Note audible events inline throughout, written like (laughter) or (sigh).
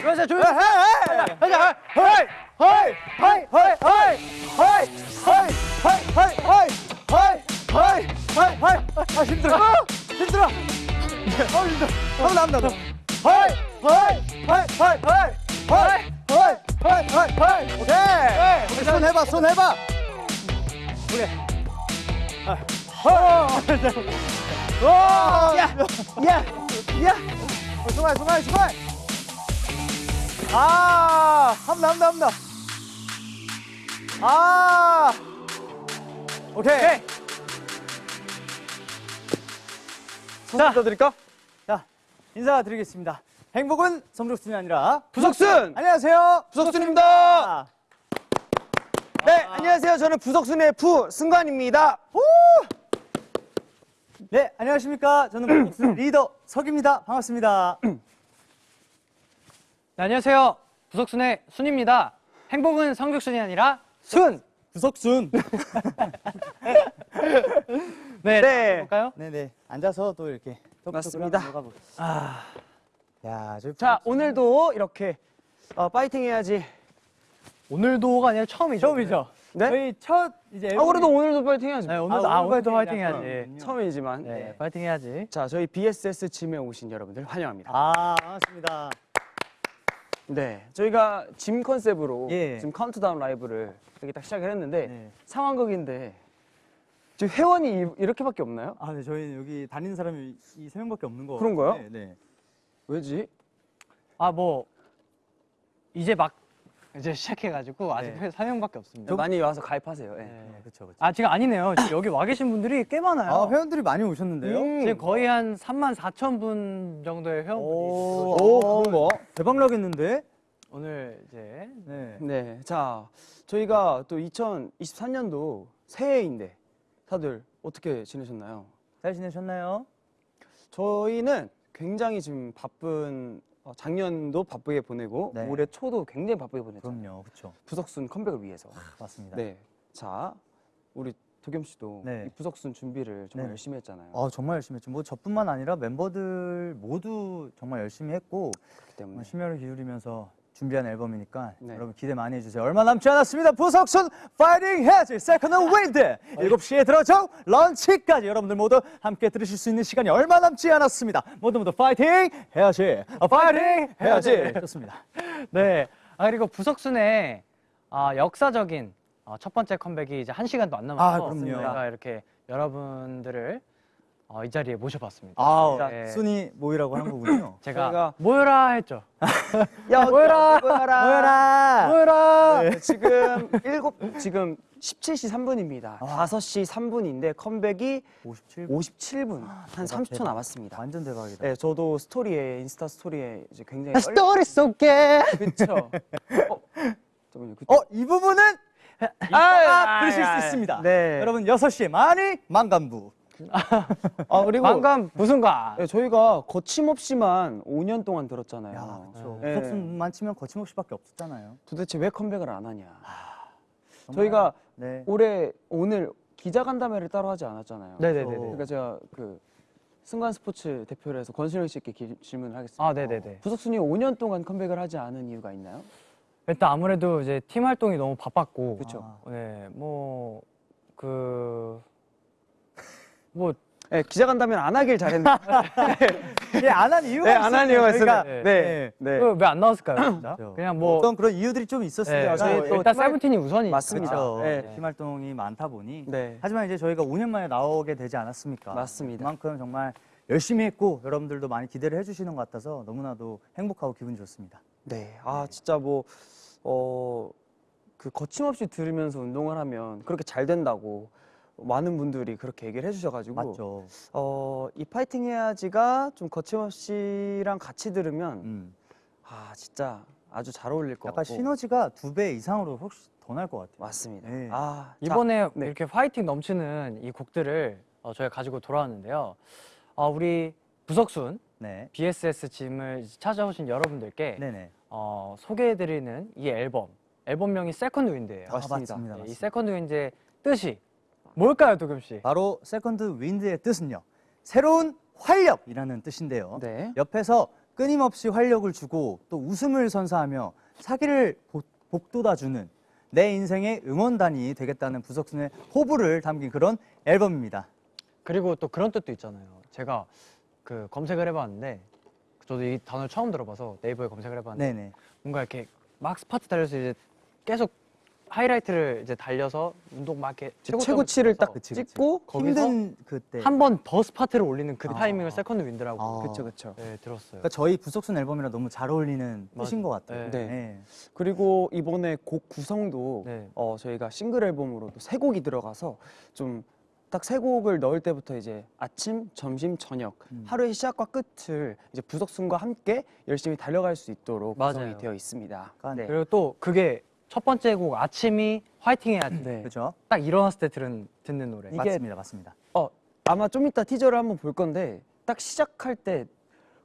그러세요 조용히 해! 가자! 하이 하이 하이 하이 하이 하이 하이 하이 하이 하이 하이 하이 하이 아 힘들어 힘들어 아 힘들어 한번 나온다 하이 하이 하이 하이 하이 하이 하이 하이 하이 하이 오케이 오케이 손 해봐 손 해봐 오케이 야야 야 승환 승환 승환 아, 한번 한번 한번 아, 오케이. 자, 드릴까? 자, 인사드리겠습니다. 행복은 성적순이 아니라 부석순! 안녕하세요. 부석순입니다! 아, 네, 안녕하세요. 저는 부석순의 부 승관입니다. 네, 안녕하십니까. 저는 부석순 (clears throat) 리더 석입니다. 반갑습니다. (clears throat) 네, 안녕하세요. 부석순의 순입니다. 행복은 성적순이 아니라 순. 부석순. (laughs) 네, 네. 볼까요? 네네. 앉아서 또 이렇게 맞습니다. 아, 야, 저희 자, 오늘도 이렇게 어, 파이팅 해야지. 오늘도가 아니라 처음이죠. 처음이죠. 네? 저희 첫 이제 아, 그래도 오늘도 파이팅 해야지. 네, 오늘도 아, 아, 오늘 오늘도 파이팅. 해야지. 처음이지만. 네, 파이팅 해야지. 자, 저희 BSS gym에 오신 여러분들 환영합니다. 아, 반갑습니다. 네, 저희가 gym 컨셉으로 예. 지금 카운트다운 라이브를 이렇게 딱 시작을 했는데 네. 상황극인데 지금 회원이 이- 이렇게밖에 없나요? 아, 네, 저희는 여기 다니는 사람이 이 세 명밖에 없는 거. 그런가요? 네, 네. 왜지? 아, 뭐 이제 막 이제 시작해가지고 아직 네. 회 4명밖에 없습니다. 많이 와서 가입하세요. 예. 네. 네, 그렇죠, 그렇죠. 아, 지금 아니네요. 지금 여기 와 계신 분들이 꽤 많아요. 아, 회원들이 많이 오셨는데요. 음. 지금 거의 한 3만 4천 분 정도의 회원분이 오, 오, 그런 거. 대박 나겠는데? 오늘 이제 네. 네, 자 저희가 또 2023년도 새해인데 다들 어떻게 지내셨나요? 잘 지내셨나요? 저희는 굉장히 지금 바쁜 어, 작년도 바쁘게 보내고 네. 올해 초도 굉장히 바쁘게 보냈죠. 그럼요, 그렇죠. 부석순 컴백을 위해서. 맞습니다. 네, 자 우리 도겸 씨도 네. 이 부석순 준비를 정말 네. 열심히 했잖아요. 아, 정말 열심히 했죠. 뭐 저뿐만 아니라 멤버들 모두 정말 열심히 했고 그렇기 때문에 정말 심혈을 기울이면서 준비한 앨범이니까 네. 여러분 기대 많이 해주세요. 얼마 남지 않았습니다. 부석순 파이팅 해야지 Second Wind 7시에 들어줘 런치까지 여러분들 모두 함께 들으실 수 있는 시간이 얼마 남지 않았습니다. 모두 모두 파이팅 해야지 아, 파이팅 해야지 좋습니다. 네. 아 그리고 부석순의 아, 역사적인 어, 첫 번째 컴백이 이제 한 시간도 안 남아서 아, 그럼요. 저희가 이렇게 여러분들을 어, 이 자리에 모셔봤습니다. 아, 네. 순위 모이라고 한 거군요. (laughs) 제가 저희가- 모여라 했죠. (laughs) 야 (laughs) 모여라! 모여라 모여라. 모여라. 네, 지금 일곱 지금 17시 3분입니다. 5시 3분인데 컴백이 57. 57분 한 대박, 30초 대박. 남았습니다. 완전 대박이다. 네, 저도 스토리에 인스타 스토리에 이제 굉장히 떨 스토리 속에 그쵸. 어, 잠깐만요. 그, 어, 이 부분은 이따가 들으실 수 있습니다. 네. 여러분 6시에 많이 많관부. 아 그리고 방금 무슨 가? 네, 저희가 거침없이만 5년 동안 들었잖아요. 야, 그렇죠. 네. 부석순만 치면 거침없이밖에 없었잖아요. 도대체 왜 컴백을 안 하냐? 정말. 저희가 네. 올해 오늘 기자간담회를 따로 하지 않았잖아요. 네네네. 그러니까 제가 그 승관 스포츠 대표를 해서 권순영 씨께 기- 질문을 하겠습니다. 아 네네네. 부석순이 5년 동안 컴백을 하지 않은 이유가 있나요? 일단 아무래도 이제 팀 활동이 너무 바빴고. 그쵸. 아. 네, 뭐 그. 뭐 네, 기자간담회 안 하길 잘했네. (laughs) 예, 안한 이유가 네, 안한 이유가 있어요. 네. 네, 네. 왜안 나왔을까요? 그렇죠. 그냥 뭐 어떤 그런 이유들이 좀 있었으니까 네, 저희 또 일단 팀 활- 세븐틴이 우선이 맞습니다. 그렇죠. 네. 팀 활동이 많다 보니 네. 하지만 이제 저희가 5년 만에 나오게 되지 않았습니까? 맞습니다. 그만큼 정말 열심히 했고 여러분들도 많이 기대를 해주시는 것 같아서 너무나도 행복하고 기분 좋습니다. 네. 아, 진짜 뭐, 어, 그 거침없이 들으면서 운동을 하면 그렇게 잘 된다고 많은 분들이 그렇게 얘기를 해주셔가지고. 맞죠? 어, 이 파이팅 해야지가 좀 거침없이랑 같이 들으면 음. 아, 진짜 아주 잘 어울릴 것 약간 같고. 시너지가 두 배 이상으로 혹시 더 날 것 같아요. 맞습니다. 네. 아, 자, 이번에 네. 이렇게 화이팅 넘치는 이 곡들을 어, 저희가 가지고 돌아왔는데요. 어, 우리 부석순 네. BSS 짐을 찾아오신 여러분들께 네네. 어, 소개해드리는 이 앨범 앨범명이 Second Wind예요. 아, 맞습니다. 맞습니다. 네, 이 맞습니다. Second Wind의 뜻이 뭘까요, 도겸 씨? 바로 Second Wind의 뜻은요. 새로운 활력이라는 뜻인데요. 네. 옆에서 끊임없이 활력을 주고 또 웃음을 선사하며 사기를 복- 복돋아주는 내 인생의 응원단이 되겠다는 부석순의 포부를 담긴 그런 앨범입니다. 그리고 또 그런 뜻도 있잖아요. 제가 그 검색을 해봤는데 저도 이 단어를 처음 들어봐서 네이버에 검색을 해봤는데 네네. 뭔가 이렇게 막 스퍼트 달려서 이제 계속 하이라이트를 이제 달려서 운동 막 이렇게 최고치를 딱 그치, 그치. 찍고 거기서 힘든 그때. 한 번 더 스퍼트를 올리는 그 아. 타이밍을 Second Wind라고 아. 그쵸 그쵸. 네 들었어요. 그러니까 저희 부석순 앨범이랑 너무 잘 어울리는 뜻인. 것 같아요. 네. 네. 그리고 이번에 곡 구성도 네. 어, 저희가 싱글 앨범으로도 세 곡이 들어가서 좀 딱세 곡을 넣을 때부터 이제 아침, 점심, 저녁 음. 하루의 시작과 끝을 이제 부석순과 함께 열심히 달려갈 수 있도록 맞아요. 구성이 되어 있습니다. 네. 그리고 또 그게 첫 번째 곡 아침이 화이팅 해야지. 네. 그렇죠? 딱 일어났을 때 들은 듣는 노래. 이게- 맞습니다, 맞습니다. 어, 아마 좀 이따 티저를 한번 볼 건데 딱 시작할 때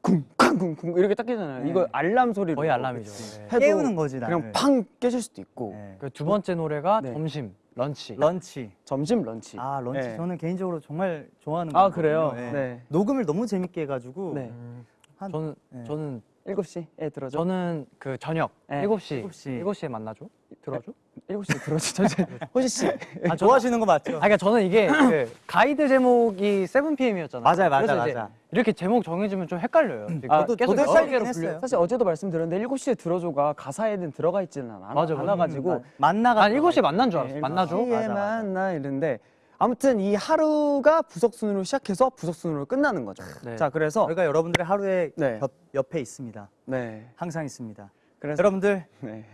쿵쾅쿵쿵 이렇게 딱 깨잖아요. 네. 이거 알람 소리로 거의 알람이죠. 네. 해도 깨우는 거지 나를. 그냥 팡 깨질 수도 있고 네. 그두 번째 노래가 네. 점심, 런치. 런치. 점심 런치. 아 런치 네. 저는 개인적으로 정말 좋아하는 아, 곡이거든요. 그래요? 네. 네. 녹음을 너무 재밌게 해가지고 네. 음, 한 저는 네. 저는 7시에 들어줘. 저는 그 저녁 네. 7시 일곱 시. 7시에 만나죠? 들어줘? 7시에 들어줘. 저 (laughs) 호시 씨. 아, 좋아하시는 거 맞죠? 아 그러니까 저는 이게 (laughs) 그 가이드 제목이 7pm이었잖아요. 맞아요, 맞아요, 맞아. 이렇게 제목 정해지면 좀 헷갈려요. 지금 아, 저도- 계속 여러 개로. 불려. 사실 어제도 말씀드렸는데 7시에 들어줘가 가사에는 들어가 있지는 않아. 맞아, 맞아. 않아가지고 음, 만나가 난 7시에 만난 줄 알았어. 네, 시에 맞아, 맞아. 만나 이랬는데 아무튼 이 하루가 부석순으로 시작해서 부석순으로 끝나는 거죠. 네. 자, 그래서 저희가 여러분들의 하루에 네. 옆, 옆에 있습니다. 네. 항상 있습니다. 그래서 여러분들 네.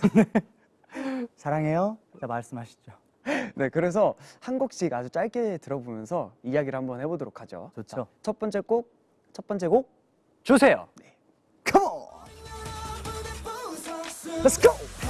(laughs) 사랑해요. 자, 말씀하시죠. 네, 그래서 한 곡씩 아주 짧게 들어보면서 이야기를 한번 해보도록 하죠. 좋죠. 자, 첫 번째 곡, 첫 번째 곡. 주세요. Come on. Let's go.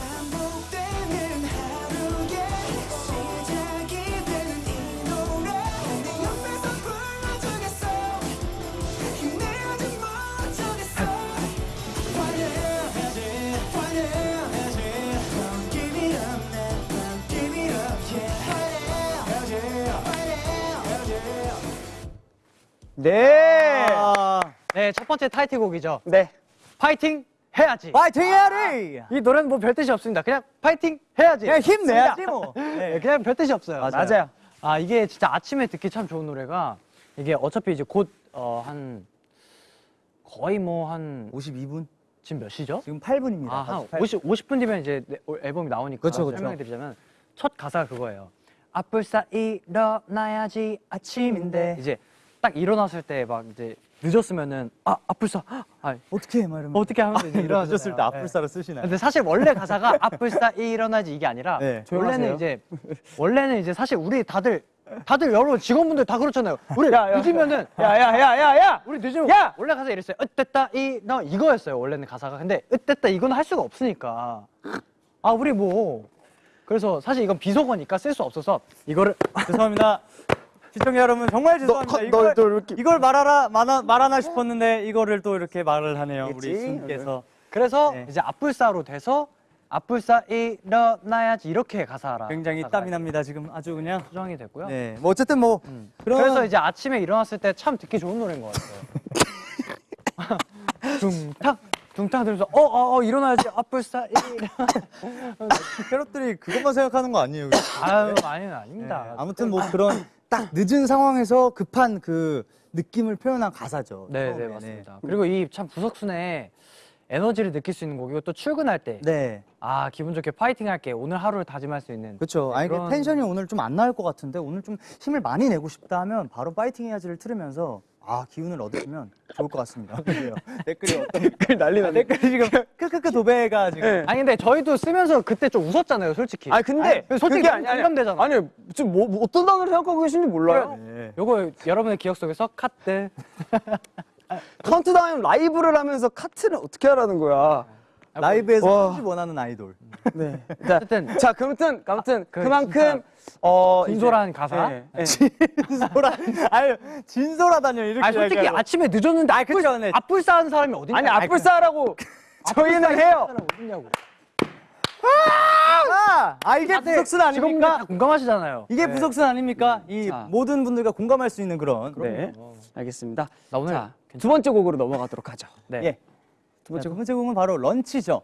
네. 아, 네, 첫 번째 타이틀곡이죠. 네. 파이팅 해야지. 파이팅 해야지. 이 노래는 뭐 별 뜻이 없습니다. 그냥 파이팅 해야지. 그냥 힘내야지. 뭐. (laughs) 네, 그냥 별 뜻이 없어요. 맞아요. 맞아요. 아 이게 진짜 아침에 듣기 참 좋은 노래가 이게 어차피 이제 곧어한 거의 뭐 한 52분. 지금 몇 시죠? 지금 8분입니다. 아, 한 50, 50분 뒤면 이제 내- 앨범이 나오니까 그쵸, 그쵸. 설명해 드리자면 첫 가사가 그거예요. 앞불사 일어나야지 아침인데 이제 딱 일어났을 때 막 이제 늦었으면은 아 앞불사 아, 어떻게 해? 막 이러면. 어떻게 하면 이제 일어나잖아요. 늦었을 때 앞불사를 쓰시나요? 근데 사실 원래 가사가 (laughs) 앞불사 일어나지 이게 아니라 네. 원래는. 이제 원래는 이제 사실 우리 다들 다들 여러분 직원분들 다 그렇잖아요. 우리 야, 야. 늦으면은 야야야야 야. 우리 늦으면 야! 원래 가사 이랬어요. 으땠다 이너 이거였어요. 원래는 가사가. 근데 으땠다 이건 할 수가 없으니까. 아 우리 뭐 그래서 사실 이건 비속어니까 쓸 수 없어서 이거를 (laughs) 죄송합니다. 시청자 여러분 정말 죄송합니다. 너, 이걸, 너 이렇게 이걸 말하라 말하, 말하나 싶었는데 이거를 또 이렇게 말을 하네요. 우리 알겠지? 스님께서. 그래서 네. 이제 앞불사로 돼서 앞불사 일어나야지 이렇게 가사라. 굉장히 땀이 납니다. 지금 아주 그냥. 수정이 됐고요. 네. 뭐 어쨌든 뭐 음. 그런 그래서 이제 아침에 일어났을 때 참 듣기 좋은 노래인 것 같아요. (laughs) 둥탕 둥탕 들으면서 어어 어, 일어나야지 앞불사 일. (laughs) 캐럿들이 그것만 생각하는 거 아니에요? 아유 아니는 아닙니다. 네, 아무튼 뭐 그런 딱 늦은 상황에서 급한 그 느낌을 표현한 가사죠. 네. 네 맞습니다. 그리고 이 참 부석순의 에너지를 느낄 수 있는 곡이고 또 출근할 때 네. 아 기분 좋게 파이팅 할게 오늘 하루를 다짐할 수 있는 그렇죠. 네, 아니 그 그런- 텐션이 오늘 좀 안 나올 것 같은데 오늘 좀 힘을 많이 내고 싶다 하면 바로 파이팅 해야지를 틀으면서 아 기운을 얻으시면 좋을 것 같습니다. (laughs) 댓글이 어떤 댓글 난리 아, 났네. 댓글이 지금 크크크 도배가 지금 네. 아니 근데 저희도 쓰면서 그때 좀 웃었잖아요 솔직히 아니 근데 아니, 솔직히 공감되잖아. 아니 지금 뭐, 뭐 어떤 단어를 생각하고 계신지 몰라요. 네. 요거 여러분의 기억 속에서 카트 (laughs) 카운트다운 라이브를 하면서 카트를 어떻게 하라는 거야. 라이브에서 와. 하지 원하는 아이돌. 네. 자, 어쨌든 자 그렇든 아무튼 그 그만큼 어 진솔한 이제- 가사? 네, 네. 진솔하 아유 진솔하다뇨 이렇게. 아니 솔직히 이야기하고. 아침에 늦었는데 앞불 그쵸, 네. 쌓은 사람이 어디 아니 앞불싸라고 저희는 해요. 어딨냐고 아, 아 이게 부석순 직원분들 아닙니까? 다 공감하시잖아요. 이게 부석순 아닙니까? 이 자. 모든 분들과 공감할 수 있는 그런. 네, 알겠습니다. 나 오늘 자, 두 번째 곡으로 넘어가도록 하죠. 네. 예. 두 번째 두 곡. 번째 곡은 바로 런치죠.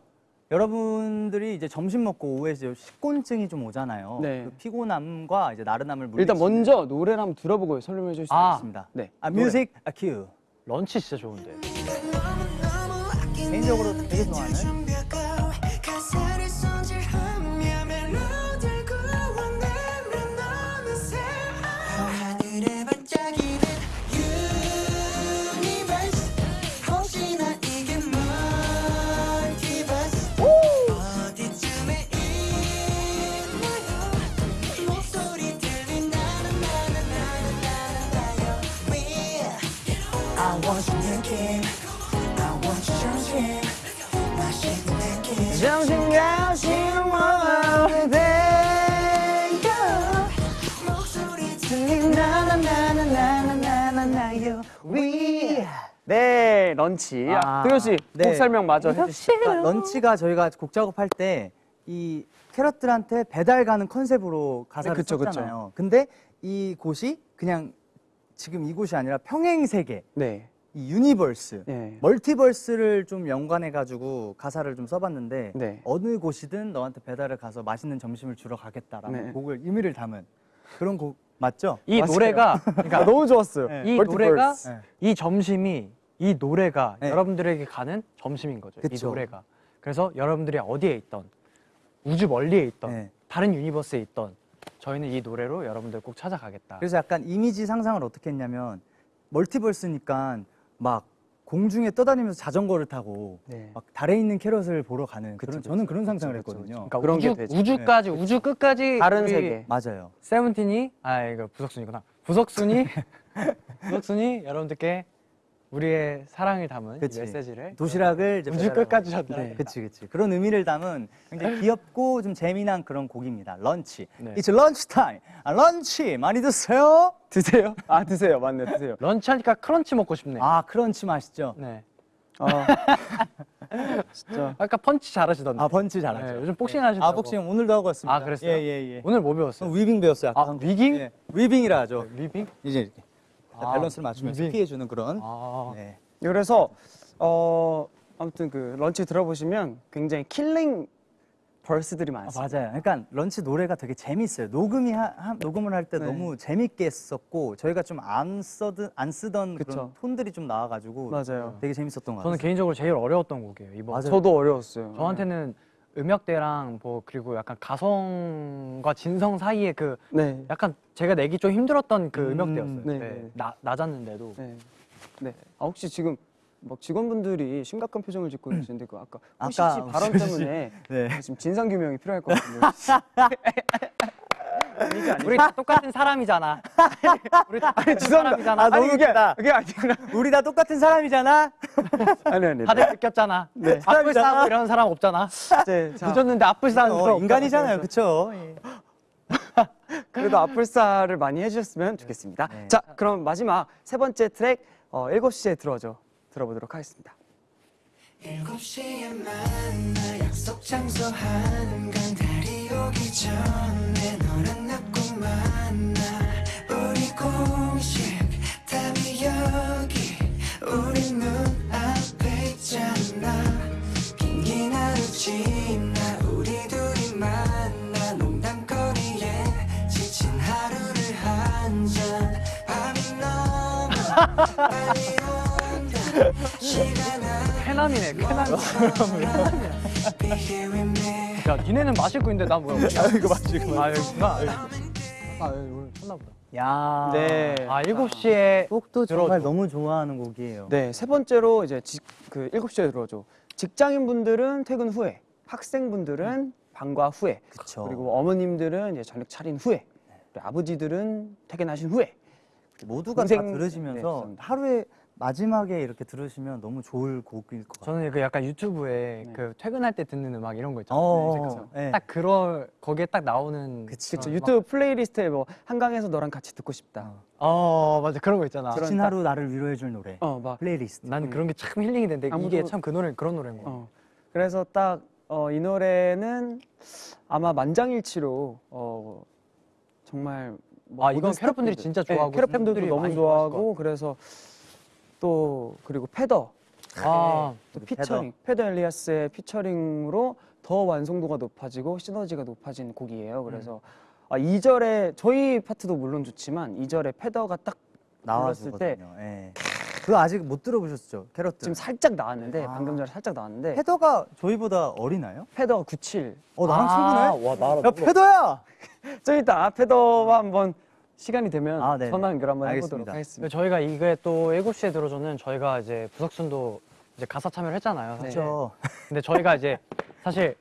여러분들이 이제 점심 먹고 오후에 이제 식곤증이 좀 오잖아요. 네. 그 피곤함과 이제 나른함을 물리치는 일단 먼저 노래를 한번 들어보고 설명해 주실 수 아. 있습니다. 네. 아 music 아 큐. 런치 진짜 좋은데. 개인적으로 되게 좋아하는 네, 런치. 아, 아, 도겸 씨, 네. 곡 설명 마저 해주시죠. 그러니까 런치가 저희가 곡 작업할 때 이 캐럿들한테 배달 가는 컨셉으로 가사를 네, 그쵸, 그쵸. 썼잖아요. 근데 이 곳이 그냥 지금 이곳이 아니라 평행 세계, 네. 이 universe, 네. multiverse를 좀 연관해 가지고 가사를 좀 써봤는데 네. 어느 곳이든 너한테 배달을 가서 맛있는 점심을 주러 가겠다라는 네. 곡을 의미를 담은 그런 곡 맞죠? 이 맞아요. 노래가 아, (laughs) 그러니까 너무 좋았어요. 네. 이 멀티버스. 노래가 네. 이 점심이 이 노래가 네. 여러분들에게 가는 점심인 거죠. 이 그쵸. 노래가. 그래서 여러분들이 어디에 있던 우주 멀리에 있던 네. 다른 universe에 있던 저희는 이 노래로 여러분들 꼭 찾아가겠다. 그래서 약간 이미지 상상을 어떻게 했냐면 multiverse니까 막 공중에 떠다니면서 자전거를 타고 네. 막 달에 있는 캐럿을 보러 가는 그런. 저는 그런 상상을 그쵸, 그쵸, 했거든요. 그러니까 우주. 우주까지 우주 끝까지 다른 세계. 맞아요. 세븐틴이 아 이거 부석순이구나. 부석순이 (laughs) 부석순이 여러분들께 우리의 사랑을 담은. 메시지를 도시락을 우주. 끝까지 전달. 네. 그치 그치 그런 의미를 담은 굉장히 (laughs) 귀엽고 좀 재미난 그런 곡입니다. 런치. 네. It's lunch time. 아, 런치 많이 드세요. 드세요? 아, 드세요. 맞네, 드세요. 런치 하니까 크런치 먹고 싶네. 아 크런치 맛있죠. 네. 아, (laughs) 진짜. 아까 펀치 잘하시던데. 아 펀치 잘하죠. 네, 요즘 복싱 하신다고. 아 복싱 오늘도 하고 왔습니다. 아, 그랬어요? 예예 예. 오늘 뭐 배웠어요? 위빙 배웠어요. 아. 위빙? 예, 위빙이라 하죠. 리빙? 이제 이렇게 아, 밸런스를 맞추면서 위빙. 피해 주는 그런. 아. 네. 그래서, 어, 아무튼 그 런치 들어보시면 굉장히 killing verse들이 아, 많습니다. 맞아요. 그러니까 런치 노래가 되게 재밌어요. 녹음이 하, 하- 녹음을 할때 네. 너무 재밌게 했었고 저희가 좀안 써든 안 쓰던 그런 그쵸. 톤들이 좀 나와가지고 맞아요. 되게 재밌었던 것 같아요. 저는 개인적으로 제일 어려웠던 곡이에요. 이번. 맞아요. 저도 어려웠어요. 저한테는 음역대랑 뭐 그리고 약간 가성과 진성 사이에 그 네. 약간 제가 내기 좀 힘들었던 그 음, 음역대였어요. 네, 네. 네. 나 낮았는데도. 네. 네. 아, 혹시 지금 막 직원분들이 심각한 표정을 짓고 계시는데 그 아까 호시 아까 씨 발언 때문에 네. 지금 진상 규명이 필요할 것 같은데. (laughs) 우리 다 똑같은 사람이잖아. (laughs) 우리 다 똑같은 죄송합니다. 사람이잖아. 아, 너무 아니, 그게, 웃기다. 그게 아니라. 우리 다 똑같은 사람이잖아. (laughs) 아니, 아니. 다들 느꼈잖아. 네. 앞을. 싸고 이런 사람 없잖아. 네, 자, 늦었는데 앞을 싸는 사람 어. 인간이잖아요, 그쵸? 예. (laughs) 그래도 앞불사를 많이 해주셨으면 좋겠습니다. 네. 자, 그럼 마지막 세 번째 트랙 어, 7시에 들어줘 들어보도록 하겠습니다. 일곱 시에 만나 약속 장소 한간 달이 오기 전에 너랑 만나 우리 공식 답이 여기 우리 눈앞에 있잖아 긴긴 하루 지나 우리 둘이 만나 농담거리에 지친 하루를 한잔 밤이 너무 빨리 온다 시간아 쾌남이네, 쾌남. Be here with me 야, 니네는 마시고 있는데 난 뭐야? 아, 이거 마시고. 아, 여기구나. 아, 여기 오늘 쳤나 보다. 야. 네. 아, 7시에 곡도 들어줘. 정말 너무 좋아하는 곡이에요. 네, 세 번째로 이제 직, 그 7시에 들어줘. 직장인분들은 퇴근 후에, 학생분들은 방과 후에, 그쵸. 그리고 어머님들은 이제 저녁 차린 후에, 아버지들은 퇴근하신 후에. 모두가 다 동생- 들으시면서 네, 하루에 마지막에 이렇게 들으시면 너무 좋을 곡일 것 같아요. 저는 그 약간 유튜브에 네. 그 퇴근할 때 듣는 음악 이런 거 있잖아요. 어, 네, 그쵸. 네. 딱 그럴 거기에 딱 나오는 그치. 그쵸, 그런 유튜브 playlist에 뭐 한강에서 너랑 같이 듣고 싶다. 막- 어 맞아 그런 거 있잖아. 그런- 지친 하루 나를 위로해줄 노래. 어, 막 플레이리스트. 난 그런 게 참 힐링이 되는데 아무도- 이게 참 그 노래 그런 노래인 거야. 어. 그래서 딱 어, 이 노래는 아마 만장일치로 어, 정말 뭐 아, 이건 모든 캐럿 분들이 스태프분들, 진짜 네, 좋아하고 캐럿 팬들도 팬분들이 너무 좋아하고 그래서 또 그리고 패더 아, 또 우리 피처링 패더 엘리아스의 피처링으로 더 완성도가 높아지고 시너지가 높아진 곡이에요. 그래서 아, 2절에 저희 파트도 물론 좋지만 2절에 패더가 딱 불렀을 때. 예. 그거 아직 못 들어보셨죠? 캐럿들. 지금 살짝 나왔는데 아. 방금 전에 살짝 나왔는데 패더가 저희보다 어리나요? 패더가 97. 어 나랑 아, 친구네. 와, 나랑 야 패더야. (laughs) 좀 이따 패더와 한번 시간이 되면 아. 전화 연결 한번 해보도록 알겠습니다. 하겠습니다. 저희가 이게 또 7시에 들어줘는 저희가 이제 부석순도 이제 가사 참여를 했잖아요. 네. 그렇죠. 근데 저희가 이제 사실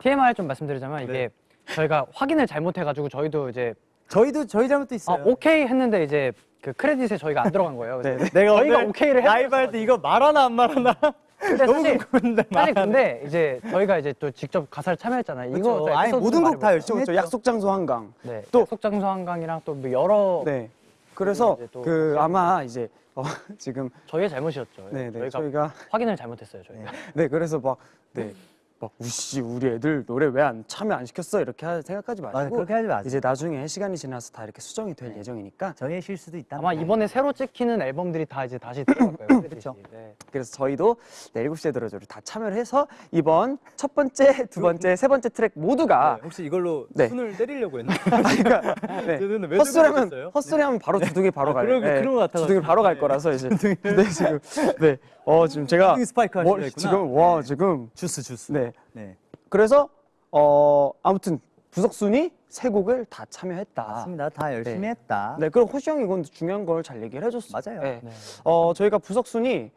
TMI 좀 말씀드리자면 이게 네. 저희가 확인을 잘못해가지고 저희도 이제 저희도 저희 잘못도 아, 있어요. 오케이 했는데 이제 그 크레딧에 저희가 안 들어간 거예요. 그래서 (laughs) 내가 저희가 오케이를 라이브 할 때 이거 말하나 안 말하나 근데 너무 사실 궁금한데 사실. 근데 이제 저희가 이제 또 직접 가사를 참여했잖아요. 이거 아예 모든 곡 다 열심히. 했죠. 약속 장소 한강. 네, 또- 약속 장소 한강이랑 또 뭐 여러 네. 그래서 또그 아마 이제 어, (laughs) 지금 저희의 잘못이었죠. 네, 네. 저희가 저희가 확인을 잘못했어요. 저희가. 네 그래서 막 네. 막 우씨 우리 애들 노래 왜 안 참여 안 시켰어 이렇게 하- 생각하지 마시고 맞아 그렇게 하지 마세요. 이제 나중에 시간이 지나서 다 이렇게 수정이 될 예정이니까 저희의 실수도 있다. 아마 이번에 새로 찍히는 앨범들이 다 이제 다시 들어갈 거예요. (laughs) 그쵸. 네. 그래서 저희도 네, 7시에 들어줘를 다 참여를 해서 이번 첫 번째, 두 번째, 세 번째 트랙 모두가 혹시 이걸로 네. 손을 때리려고 했나? (laughs) 그러니까 (laughs) 네. 헛소리하면? 헛소리하면 바로 주둥이 바로 아, 가요. 그런 거- 그런 거 같아가지고. 주둥이 바로 갈 네. 거라서 이제 네 지금 네. 어 지금 제가 스파이크 뭐. 지금 와 네. 지금 주스 주스. 네. 네. 그래서 어 아무튼 부석순이 세 곡을 다 참여했다. 맞습니다. 다 열심히 네. 했다. 네, 그리고 호시 형이 이건 중요한 걸 잘 얘기를 해줬어. 맞아요. 네. 네. 어 저희가 부석순이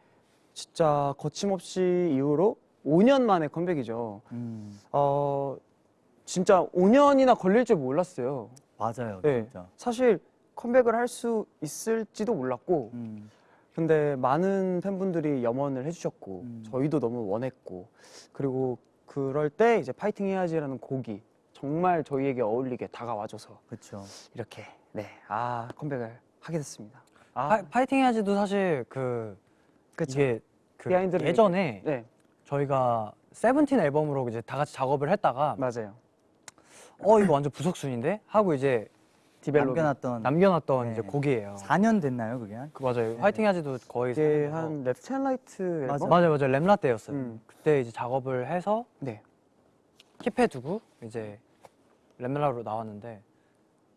진짜 거침없이 이후로 5년 만에 컴백이죠. 음, 어 진짜 5년이나 걸릴 줄 몰랐어요. 맞아요. 네. 진짜. 사실 컴백을 할 수 있을지도 몰랐고, 음, 근데 많은 팬분들이 염원을 해주셨고, 음. 저희도 너무 원했고, 그리고 그럴 때 이제 파이팅 해야지라는 곡이 정말 저희에게 어울리게 다가와줘서 그렇죠. 이렇게 네, 아 컴백을 하게 됐습니다. 아, 파, 파이팅 해야지도 사실 그 그쵸. 이게 그 예전에 네, 저희가 세븐틴 앨범으로 이제 다 같이 작업을 했다가 맞아요. 어 이거 완전 부석순인데 하고 이제 develop 남겨놨던 남겨놨던 네. 이제 곡이에요. 4년 됐나요, 그게? 한? 그 맞아요. 파이팅 해야지도 거의 이게 사- 한 Left and Right 앨범? 맞아. 맞아요, 맞아요. 렙라 때였어요. 음. 그때 이제 작업을 해서 네. keep해두고 이제 렙라로 나왔는데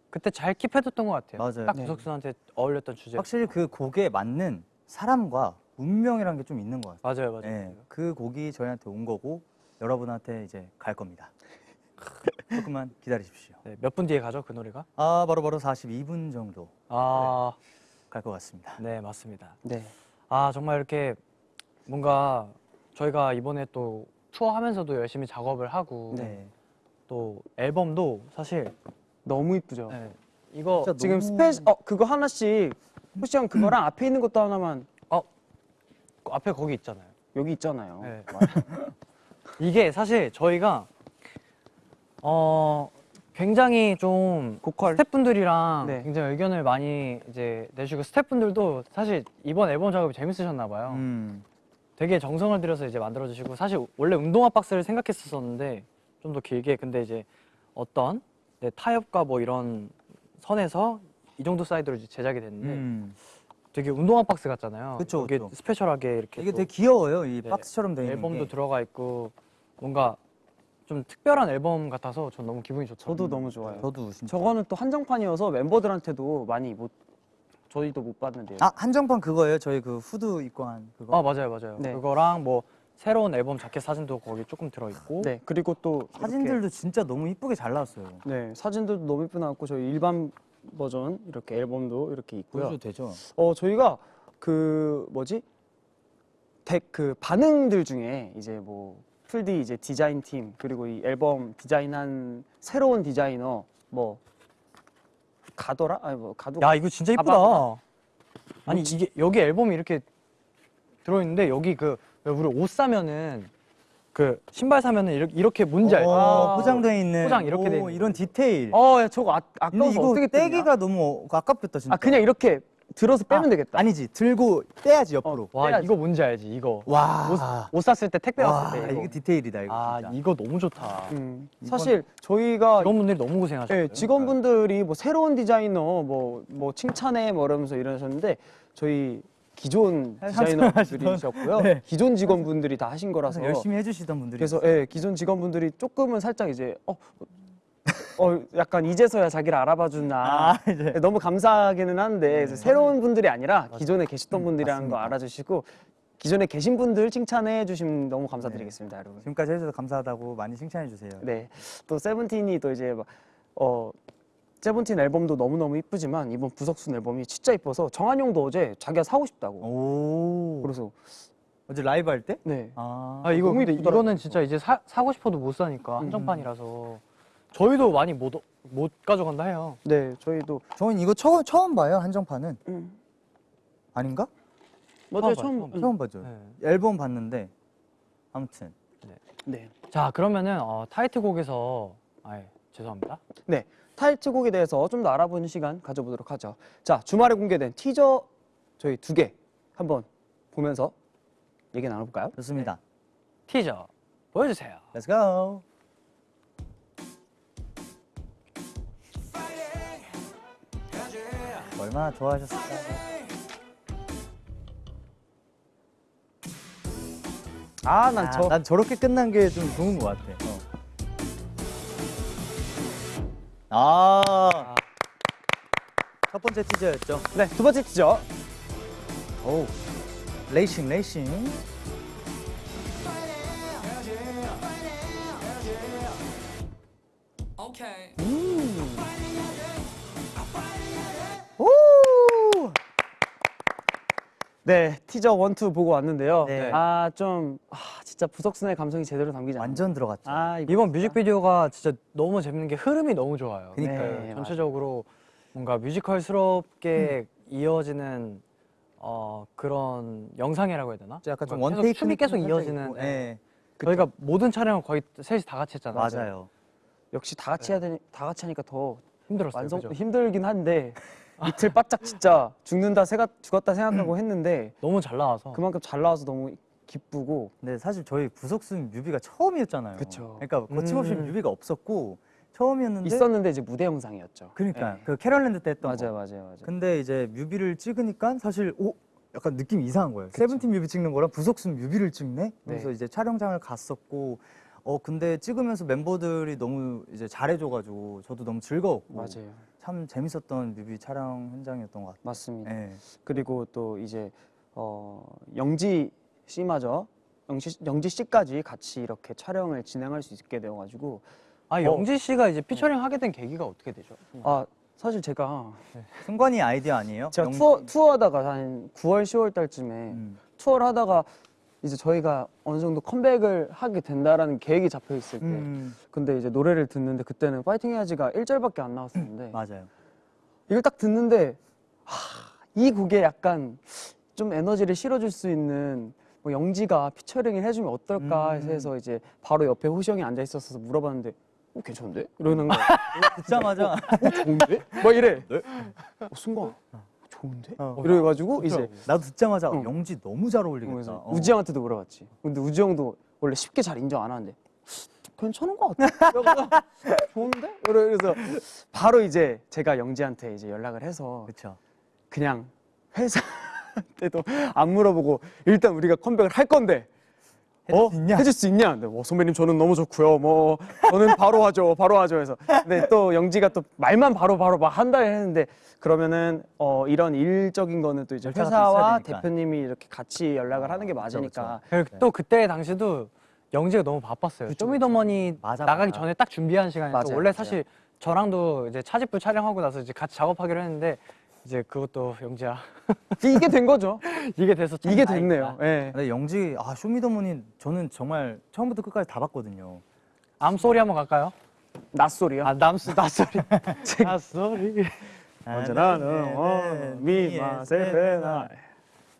그때 잘 keep해뒀던 것 같아요. 맞아요. 딱 네. 부석순한테 어울렸던 주제. 확실히 그 곡에 맞는 사람과 운명이란 게좀 있는 것 같아요. 맞아요, 맞아요. 네, 그 곡이 저희한테 온 거고 여러분한테 이제 갈 겁니다. (laughs) 조금만 기다리십시오. 네, 몇 분 뒤에 가죠 그 노래가? 아, 바로 바로 42분 정도 아, 갈 것 같습니다. 네 맞습니다. 네. 아 정말 이렇게 뭔가 저희가 이번에 또 투어하면서도 열심히 작업을 하고 네. 또 앨범도 사실 너무 이쁘죠. 네, 이거 지금 너무- special 어 그거 하나씩 호시 형 그거랑 앞에 있는 것도 하나만 그 앞에 거기 있잖아요. 여기 있잖아요. 네. (laughs) 이게 사실 저희가 어 굉장히 좀 고퀄 스태프분들이랑 네. 굉장히 의견을 많이 이제 내주고 스태프분들도 사실 이번 앨범 작업이 재밌으셨나 봐요. 음, 되게 정성을 들여서 이제 만들어 주시고 사실 원래 운동화 박스를 생각했었었는데 좀 더 길게 근데 이제 어떤 네, 타협과 뭐 이런 선에서 이 정도 사이즈로 제작이 됐는데 음. 되게 운동화 박스 같잖아요. 그쵸, 이게. 스페셜하게 이렇게 이게 또 되게 귀여워요. 이 네, 박스처럼 돼 있는 앨범도 게. 들어가 있고 뭔가 좀 특별한 앨범 같아서 전 너무 기분이 좋죠. 저도 너무 좋아요. 저도 진짜. 저거는 또 한정판이어서 멤버들한테도 많이 못 저희도 못 봤는데요. 아 한정판 그거예요. 저희 그 후드 입고 한 그거. 아 맞아요 맞아요. 네. 그거랑 뭐 새로운 앨범 자켓 사진도 거기 조금 들어 있고 네 그리고 또 이렇게- 사진들도 진짜 너무 이쁘게 잘 나왔어요. 네 사진들도 너무 예쁘게 나왔고 저희 일반 버전 이렇게 앨범도 이렇게 있고요. 보여줘도 되죠? 어 저희가 그 뭐지 덱그 반응들 중에 이제 뭐 풀디 이제 디자인 팀 그리고 이 앨범 디자인한 새로운 디자이너 뭐 가더라 아니 뭐 가도 야 이거 진짜 이쁘다. 가방. 아니 이게 여기 앨범이 이렇게 들어 있는데 여기 그 우리 옷 사면은 그 신발 사면은 이렇게, 이렇게 뭔지 알죠? 어, 아, 포장돼 있는 포장 이렇게 돼 오, 있는 이런 디테일. 어 야, 저거 아, 아까워서 이거 어떻게? 떼기가 너무 아깝겠다 진짜. 아 그냥 이렇게 들어서 빼면 아, 되겠다. 아니지 들고 떼야지 옆으로. 와 해야지. 이거 뭔지 알지? 이거 와. 옷 샀을 때 택배 와, 왔을 때 이거. 이게 디테일이다 이거 아 진짜. 이거 너무 좋다. 음, 이건- 사실 저희가 직원분들이 너무 고생하셨어요. 예, 직원분들이 뭐 새로운 디자이너 뭐뭐 칭찬해 뭐 이러면서 이러셨는데 저희 기존 디자이너분들이셨고요. 네. 기존 직원분들이 다 하신 거라서 열심히 해주시던 분들이. 그래서 예, 기존 직원분들이 조금은 살짝 이제 어, 어 약간 이제서야 자기를 알아봐 주나 아 이제 예, 너무 감사하기는 한데 그래서 새로운 분들이 아니라 기존에 음, 계셨던 분들이라는 거 알아주시고 기존에 계신 분들 칭찬해 주시면 너무 감사드리겠습니다, 여러분. 지금까지 해줘서 감사하다고 많이 칭찬해 주세요. 네. 또 세븐틴이 또 이제 막, 어 세븐틴 앨범도 너무너무 이쁘지만 이번 부석순 앨범이 진짜 이뻐서 정한용도 어제 자기가 사고 싶다고. 오. 그래서 어제 라이브 할 때? 네. 아. 아 이거 이쁘더라고요. 이거는 진짜 이제 사, 사고 싶어도 못 사니까 한정판이라서 저희도 많이 못 못 가져간다 해요. 네, 저희도 저는 이거 처음 처음 봐요 한정판은. 음. 아닌가? 맞아요. 처음 처음 봐요, 처음 봐죠. 네. 앨범 봤는데 아무튼 네. 자 그러면은 어, 타이틀곡에서 아 죄송합니다. 네. 타이틀곡에 대해서 좀 더 알아보는 시간 가져보도록 하죠. 자, 주말에 공개된 티저 저희 두 개 한번 보면서 얘기 나눠볼까요? 좋습니다. 티저 보여주세요. Let's go. 얼마나 좋아하셨을까? 아, 난저난 저렇게 끝난 게 좀 좋은 것 같아. 어. 아. 첫 번째 티저였죠. 네, 두 번째 티저. 오. 레이싱 레이싱. 네, 티저 one, two 보고 왔는데요. 네. 아, 좀 아, 진짜 부석순의 감성이 제대로 담기지 않았어요. 완전 들어갔죠. 아, 이번 뮤직비디오가 진짜 너무 재밌는 게 흐름이 너무 좋아요. 그니까요. 네, 전체적으로 뭔가 뮤지컬스럽게 이어지는 어, 그런 영상이라고 해야 되나? 약간 좀 원테이크 계속 춤이 계속 이어지는. 예. 예. 저희가 모든 촬영을 거의 셋이 다 같이 했잖아요. 맞아요. 역시 다 같이 해야 되니 다 같이 하니까 더 힘들었어요. 완성 그죠? 힘들긴 한데 이틀 바짝 진짜 죽는다 생각 죽었다 생각하고 했는데 너무 잘 나와서. 그만큼 잘 나와서 너무 기쁘고 근데 사실 저희 부석순 뮤비가 처음이었잖아요. 그쵸. 그러니까 거침없이 음. 뮤비가 없었고 처음이었는데 있었는데 이제 무대 영상이었죠. 그러니까 네. 그 캐럿랜드 때 했던 맞아요, 거. 맞아요, 맞아요. 근데 이제 뮤비를 찍으니까 사실 오 약간 느낌이 이상한 거예요. 세븐틴 뮤비 찍는 거랑 부석순 뮤비를 찍는 게. 그래서 네. 이제 촬영장을 갔었고 어 근데 찍으면서 멤버들이 너무 이제 잘해줘가지고 저도 너무 즐거웠고 맞아요, 참 재밌었던 뮤비 촬영 현장이었던 것 같아요. 맞습니다. 네. 그리고 또 이제 어, 영지 씨마저 영지, 영지 씨까지 같이 이렇게 촬영을 진행할 수 있게 되어가지고 아 영지 씨가 이제 피처링 하게 된 계기가 어떻게 되죠? 아 사실 제가 승관이 아이디어 아니에요? 제가 영- 투어 투어하다가 한 9월 10월 달쯤에 음. 투어를 하다가 이제 저희가 어느 정도 컴백을 하게 된다라는 계획이 잡혀 있을 때 음. 근데 이제 노래를 듣는데 그때는 파이팅 해야지가 1절밖에 안 나왔었는데 맞아요. 이걸 딱 듣는데 하, 이 곡에 약간 좀 에너지를 실어줄 수 있는 뭐 영지가 피처링을 해주면 어떨까 음. 해서 이제 바로 옆에 호시 형이 앉아 있었어서 물어봤는데 어 괜찮은데? 이러는 거야 (laughs) 듣자마자 어 좋은데? 막 이래 어, 순간 좋은데? 어. 이래가지고 이제 나도 듣자마자 응. 영지 너무 잘 어울리겠다. 어. 우지 형한테도 물어봤지 근데 우지 형도 원래 쉽게 잘 인정 안 하는데 괜찮은 것 같아 (laughs) 좋은데? 그래서 바로 이제 제가 영지한테 이제 연락을 해서 그렇죠. 그냥 회사 때도 안 물어보고 일단 우리가 컴백을 할 건데 어? 해줄 수 있냐? 해줄 수 있냐? 근데 뭐 선배님 저는 너무 좋고요. 뭐 저는 바로 하죠. 바로 하죠. 해서 근데 또 영지가 또 말만 바로 바로 막 한다 했는데 그러면은 어 이런 일적인 거는 또 이제 회사와. 대표님이 이렇게 같이 연락을 하는 게 맞으니까 그리고 또 그때 당시도 영지가 너무 바빴어요. 쇼미더머니 맞아, 나가기. 전에 딱 준비한 시간이 또 맞아요, 원래 맞아요. 사실 저랑도 이제 차집부 촬영하고 나서 이제 같이 작업하기로 했는데 이제 그것도 영지야 이게 된 거죠. (laughs) 이게 돼서 참 이게. 됐네요. 예. 근데 영지 아 쇼미더머니 저는 정말 처음부터 끝까지 다 봤거든요. 암소리 한번 갈까요? 낯소리요. 아 남수 낯소리 낯소리 언제나 네, 는 미마 세페나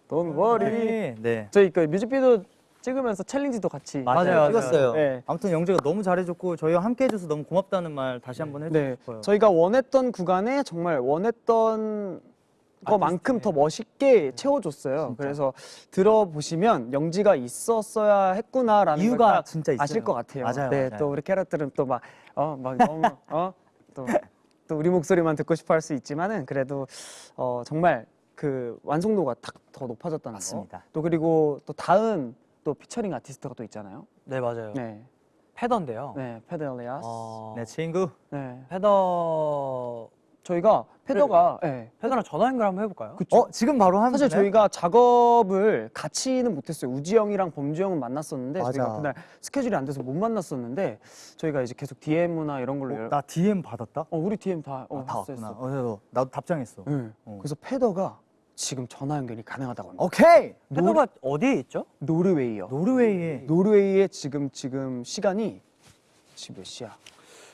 Don't worry. 네. 저희 그 뮤직비디오 찍으면서 챌린지도 같이 맞아요, 맞아요. 찍었어요. 네. 아무튼 영재가 너무 잘해줬고 저희와 함께 해줘서 너무 고맙다는 말 다시 한번 해주고 네, 싶어요. 저희가 원했던 구간에 정말 원했던 거만큼 더 멋있게 채워줬어요. 그래서 들어보시면 영지가 있었어야 했구나라는 이유가 진짜 있어요. 아실 것 같아요. 맞아요, 네, 맞아요. 또 우리 캐럿들은 또 막 어 막 너무 어또 또 우리 목소리만 듣고 싶어 할 수 있지만은 그래도 어 정말 그 완성도가 딱 더 높아졌다는 맞습니다. 거. 또 그리고 또 다음 또 피처링 아티스트가 또 있잖아요. 네 맞아요. 네, 페더인데요. 네, 페더 엘리아스. 어, 내 친구. 네, 페더 저희가 페더가 네, 패더랑 전화 연결 한번 해볼까요? 그쵸. 어 지금 바로 하면 사실? 저희가 작업을 같이는 못했어요. 우지 형이랑 범주 형은 만났었는데 맞아. 저희가 그날 스케줄이 안 돼서 못 만났었는데 저희가 이제 계속 DM이나 이런 걸로 어, 연- 나 DM 받았다. 어, 우리 DM 다 어, 아, 왔구나. 했어. 어, 나도, 나도 답장했어. 네. 어. 그래서 페더가 지금 전화 연결이 가능하다고 합니다. 오케이. 패더가 어디에 있죠? 노르웨이요. 노르웨이에 노르웨이의 지금 지금 시간이 지금 몇 시야?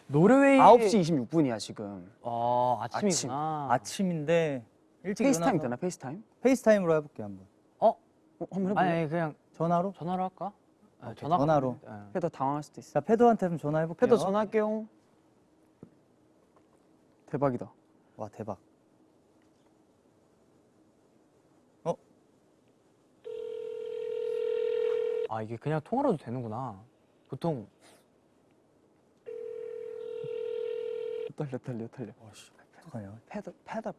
노르웨이 9시 26분이야 지금. 어 아침이구나. 아침 인데 일찍 페이스타임 일어나서 되나 페이스타임? 페이스타임으로 해 볼게 한번. 어? 어, 한번 해 볼래? 아니, 아니 그냥 전화로? 전화로 할까? 네, 오케이, 전화가 전화로. 네. 페더 당황할 수도 있어. 자 페더한테 좀 전화해 볼게요. 페더 전화할게요. 대박이다. 와 대박. 아 이게 그냥 통화로도 되는구나. 보통 떨려 떨려 떨려. 어떡하냐. 페더 페더.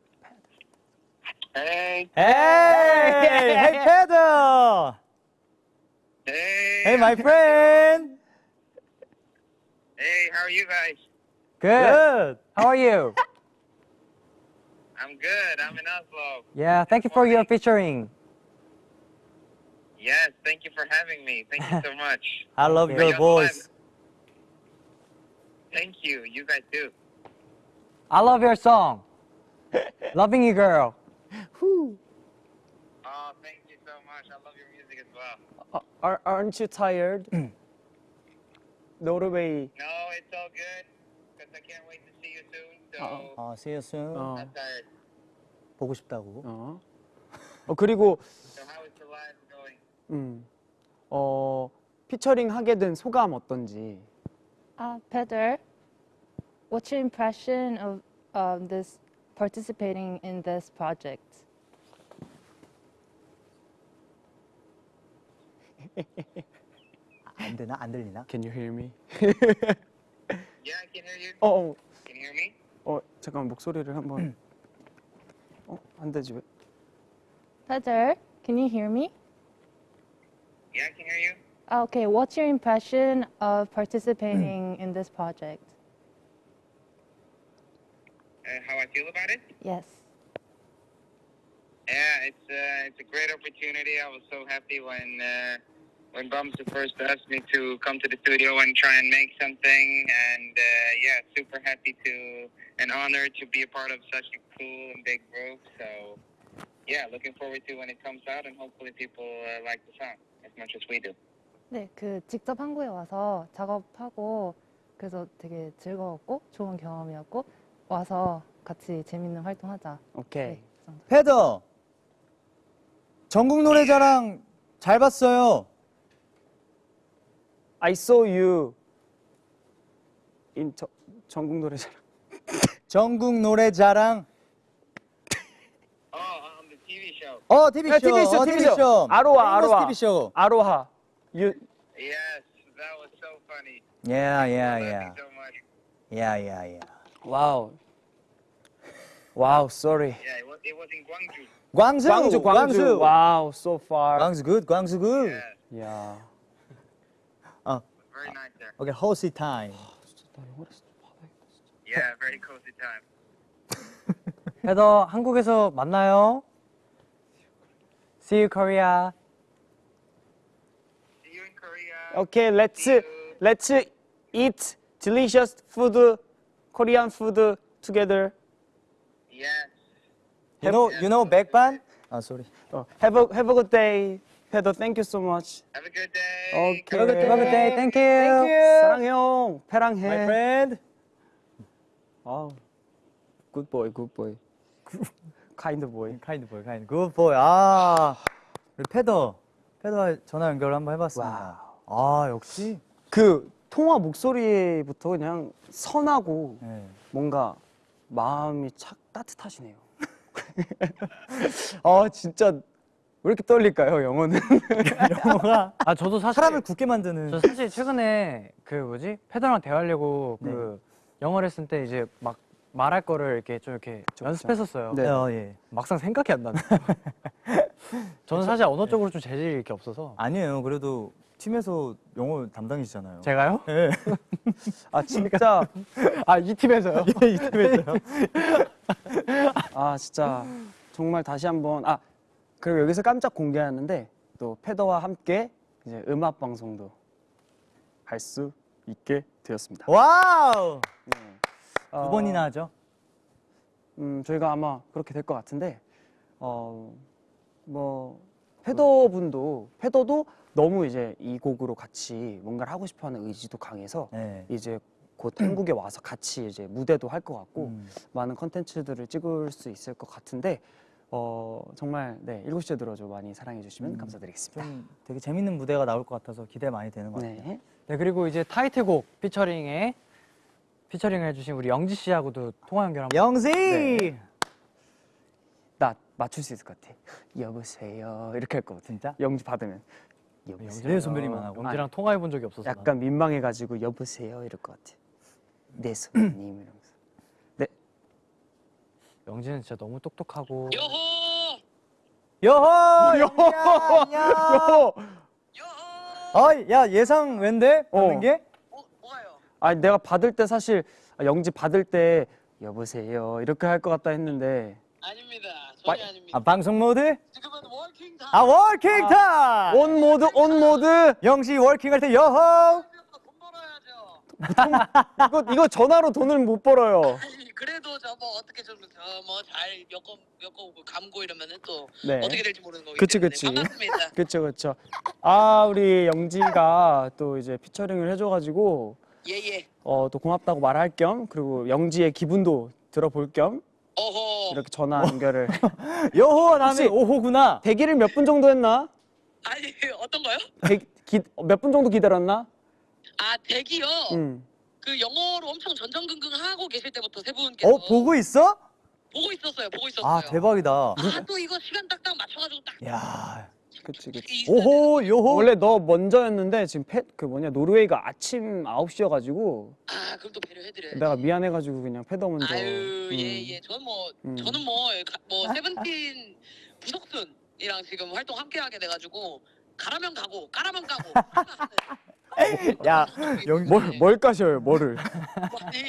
Hey, Hey, hey 패더. hey, Hey my friend. hey, how are you guys? good. How are you? I'm good. I'm in Oslo. Yeah, thank you for your featuring. Yes, thank you for having me. Thank you so much. (laughs) I love Okay. your Young voice. Thank you. You guys do. I love your song. (laughs) Loving you, girl. Oh, thank you so much. I love your music as well. 아, are, aren't you tired? 노르웨이. No, it's all good because I can't wait to see you soon. So Uh-oh. 어, see you soon. 어, not tired. 보고 싶다고. 어. 어 그리고 음, 어 피처링 하게 된 소감 어떤지. Uh, Peter, what's your impression of um, this participating in this project? 안 되나? 안 들리나? Can you hear me? Yeah, I can hear you. 어, 어, Can you hear me? 어 잠깐 목소리를 한번. 어, 안 되지 왜? Peter, can you hear me? Yeah, I can hear you. Okay, what's your impression of participating in this project? Uh, how I feel about it? Yes. Yeah, it's uh, it's a great opportunity. I was so happy when uh, when Bumster first asked me to come to the studio and try and make something, and uh, yeah, super happy to and honored to be a part of such a cool and big group. So yeah, looking forward to when it comes out, and hopefully people uh, like the song as much as we do. 네, 그 직접 한국에 와서 작업하고 그래서 되게 즐거웠고 좋은 경험이었고 와서 같이 재밌는 활동하자. 오케이. 네, 그. 패더. 전국 노래자랑 잘 봤어요. I saw you in 저, 전국 노래자랑. 전국 노래자랑. Oh, on the TV show. 어 TV 쇼. 야, TV 쇼, 어, TV TV 쇼. 쇼. 아로하, 아로하. TV 쇼. 아로하. You Yes, that was so funny. Yeah, yeah, yeah. you so much. Yeah, yeah, yeah. 와우. 와우, sorry. Yeah, it was, it was in Gwangju. 광주. 광주, 광주. 와우, so far. 광주 good. 광주 good. Yeah, 야. very nice there. Okay, host time. Yeah, very cozy time. 패더 한국에서 만나요. See you Korea. See you in Korea. Okay, let's let's eat delicious food, Korean food together. Yes. You know, you know 백반? 아, sorry. 어, have a have a good day. 페더, thank you so much. Have a good day. Okay. Have a good, have a good day. Thank you. 사랑해요. 패랑해. My friend. 아우. Good boy, good boy. (laughs) kind boy. 카인드 보이, 카인드. 굿 보이. 아, 우리 패더. 패더 전화 연결 한번 해봤습니다. 아, 역시. 그 통화 목소리부터 그냥 선하고 네. 뭔가 마음이 착 따뜻하시네요. (laughs) 아 진짜 왜 이렇게 떨릴까요 영어는? (laughs) 영어가 아 저도 사실 사람을 굳게 만드는 저 사실 최근에 그 뭐지 패더랑 대화하려고 네. 그 영어를 쓸때 이제 막 말할 거를 이렇게 좀 이렇게 그쵸. 연습했었어요. 네. 어, 예. 막상 생각이 안 나네. (laughs) 저는 사실 언어 쪽으로 좀 재질이 이렇게 없어서 아니에요. 그래도 팀에서 영어 담당이시잖아요. 제가요? 예. (laughs) 아 진짜 (laughs) 아 이 팀에서요? 이 팀에서요. 아 진짜 정말 다시 한번 아 그리고 여기서 깜짝 공개하는데 또 페더와 함께 이제 음악 방송도 할 수 있게 되었습니다. wow. 네. 두 어, 번이나 하죠. 음 저희가 아마 그렇게 될 것 같은데 어 뭐 페더 분도 페더도 너무 이제 이 곡으로 같이 뭔가를 하고 싶어하는 의지도 강해서 네. 이제 곧 한국에 와서 같이 이제 무대도 할 것 같고 음. 많은 컨텐츠들을 찍을 수 있을 것 같은데 어 정말 네 일곱 시에 들어줘 많이 사랑해 주시면 음, 감사드리겠습니다. 좀 되게 재밌는 무대가 나올 것 같아서 기대 많이 되는 것 같아요. 네. 네 그리고 이제 타이틀곡 피처링에 피처링을 해주신 우리 영지 씨하고도 통화 연결 한번. 영지. 네. 나 맞출 수 있을 것 같아. 여보세요 이렇게 할 것 같아. 진짜? 영지 받으면 여보세요. 네, 선배님만 하고. 영지랑 통화해 본 적이 없어서. 약간 민망해가지고 여보세요 이럴 것 같아. 네 (clears throat) 선배님 이러면서. 영지는 진짜 너무 똑똑하고! 여호. 여호! (laughs) 야, 야. 요! 요호! 아, 야 예상 왠데? 받는 어. 게? 아니 내가 받을 때 사실 아, 영지 받을 때 여보세요 이렇게 할 것 같다 했는데 아닙니다. 전혀 마- 아닙니다. 아 방송 모드? 지금은 working time. 아 working time. On mode on mode 영지 working 할 때 여호. 돈 벌어야죠. 이거 이거 전화로 돈을 못 벌어요. 아니, 그래도 저 뭐 어떻게 좀뭐잘 엮어 엮어 감고 이러면은 또 네. 어떻게 될지 모르는 거기 그치, 때문에 그치. 반갑습니다. 그렇죠 그렇죠. 아 우리 영지가 또 이제 피처링을 해줘가지고 예예. 어, 또 고맙다고 말할 겸 그리고 영지의 기분도 들어볼 겸 어허. 이렇게 전화 연결을 (laughs) 여호 혹시- 오호구나. 대기를 몇 분 정도 했나? 아니 어떤 거요? 몇 분 정도 기다렸나? 아 대기요. 응. 그 영어로 엄청 전전긍긍 하고 계실 때부터 세 분께서 어 보고 있어? 보고 있었어요. 보고 있었어요. 아 대박이다. 아또 이거 시간 딱딱 맞춰가지고 딱. 야. 그치 그치. 이- 오호 요호. 원래 너 먼저였는데 지금 패, 그 뭐냐 노르웨이가 아침 9시여가지고 아 그럼 또 배려해드려야지. 내가 미안해가지고 그냥 패더 먼저. 아유 음. 예예. 저는 뭐 음. 저는 뭐, 가- 뭐 세븐틴 부석순이랑 지금 활동 함께하게 돼가지고 가라면 가고 까라면 까고. (laughs) 야 영. 뭘, 뭘 까셔요 뭐를? 아니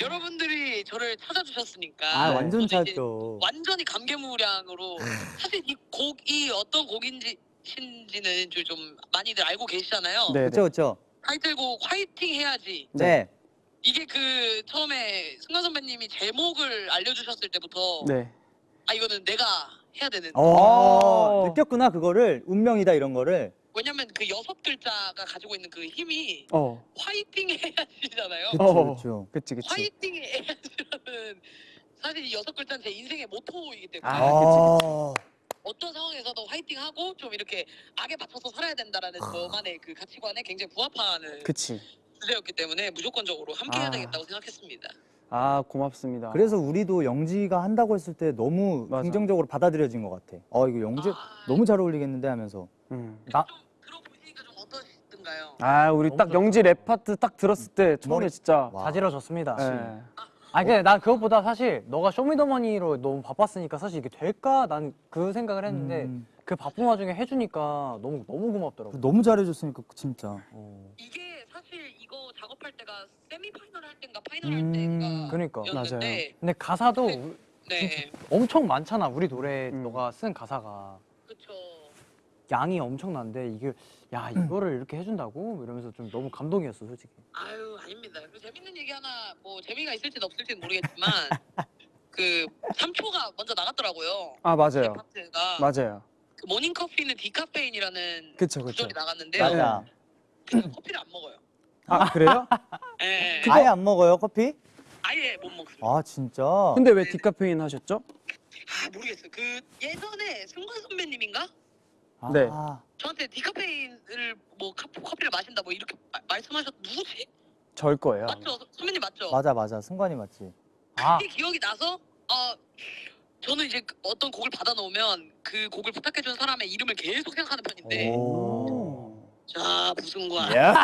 여러분들이 저를 찾아주셨으니까. 아 완전 짧죠. 완전히 감개무량으로 사실 이 곡이 어떤 곡인지 신지는 좀- 좀 많이들 알고 계시잖아요. 네. 그렇죠 그렇죠. 타이틀곡 화이팅 해야지. 네. 이게 그 처음에 승관 선배님이 제목을 알려주셨을 때부터 네. 아 이거는 내가 해야 되는. 어, 아. 느꼈구나 그거를 운명이다 이런 거를. 왜냐면 그 여섯 글자가 가지고 있는 그 힘이 어. 화이팅 해야지잖아요. 그렇죠. 그치 그치. 화이팅 해야지라는 사실 이 여섯 글자는 제 인생의 모토이기 때문에 아, 아. 어떤 상황에서도 화이팅하고 좀 이렇게 악에 맞춰서 살아야 된다라는 저만의 그 가치관에 굉장히 부합하는 그치. 주제였기 때문에 무조건적으로 함께 해야 아. 되겠다고 생각했습니다. 아 고맙습니다. 그래서 우리도 영지가 한다고 했을 때 너무 맞아. 긍정적으로 받아들여진 것 같아. 어 이거 영지 아, 너무 잘 어울리겠는데 하면서. 음. 나 어떠시던가요? 아 우리 딱. 영지 랩 파트 딱 들었을 때 처음에 머리- 진짜. 와. 자지러졌습니다. 예. 아니 근데 난 그것보다 사실 너가 쇼미더머니로 너무 바빴으니까 사실 이게 될까 난 그 생각을 했는데 음, 그 바쁜 와중에 해주니까 너무 너무 고맙더라고. 너무 잘해줬으니까 진짜. 어. 이게 사실 이거 작업할 때가 세미 파이널 할 때인가 파이널 음, 할 때인가 그러니까. 였는데 근데 가사도 우- 네 엄청 많잖아 우리 노래 음. 너가 쓴 가사가 양이 엄청난데 이게 야 음. 이거를 이렇게 해준다고 이러면서 좀 너무 감동이었어 솔직히. 아유 아닙니다. 그 재밌는 얘기 하나 뭐 재미가 있을지는 없을지는 모르겠지만 (laughs) 그 3초가 먼저 나갔더라고요. 아 제 맞아요. 파트가 맞아요. 그 모닝 커피는 디카페인이라는 그쵸 그쵸. 구절이 나갔는데요. 맞아. 저는 커피를 안 먹어요. 아 그래요? (laughs) 예, 아예 안 먹어요 커피? 아예 못 먹습니다. 아 진짜. 근데 왜 디카페인 하셨죠? 아 모르겠어요. 그 예전에 승관 선배님인가 아, 네. 저한테 디카페인을 뭐 카- 커피를 마신다 뭐 이렇게 마- 말씀하셨 누구지? 절 거예요. 맞죠? 선배님 맞죠? 맞아 맞아 승관이 맞지. 아 그게 기억이 나서 어 저는 이제 그 어떤 곡을 받아 놓으면 그 곡을 부탁해 준 사람의 이름을 계속 생각하는 편인데 오. 자 부승관 야.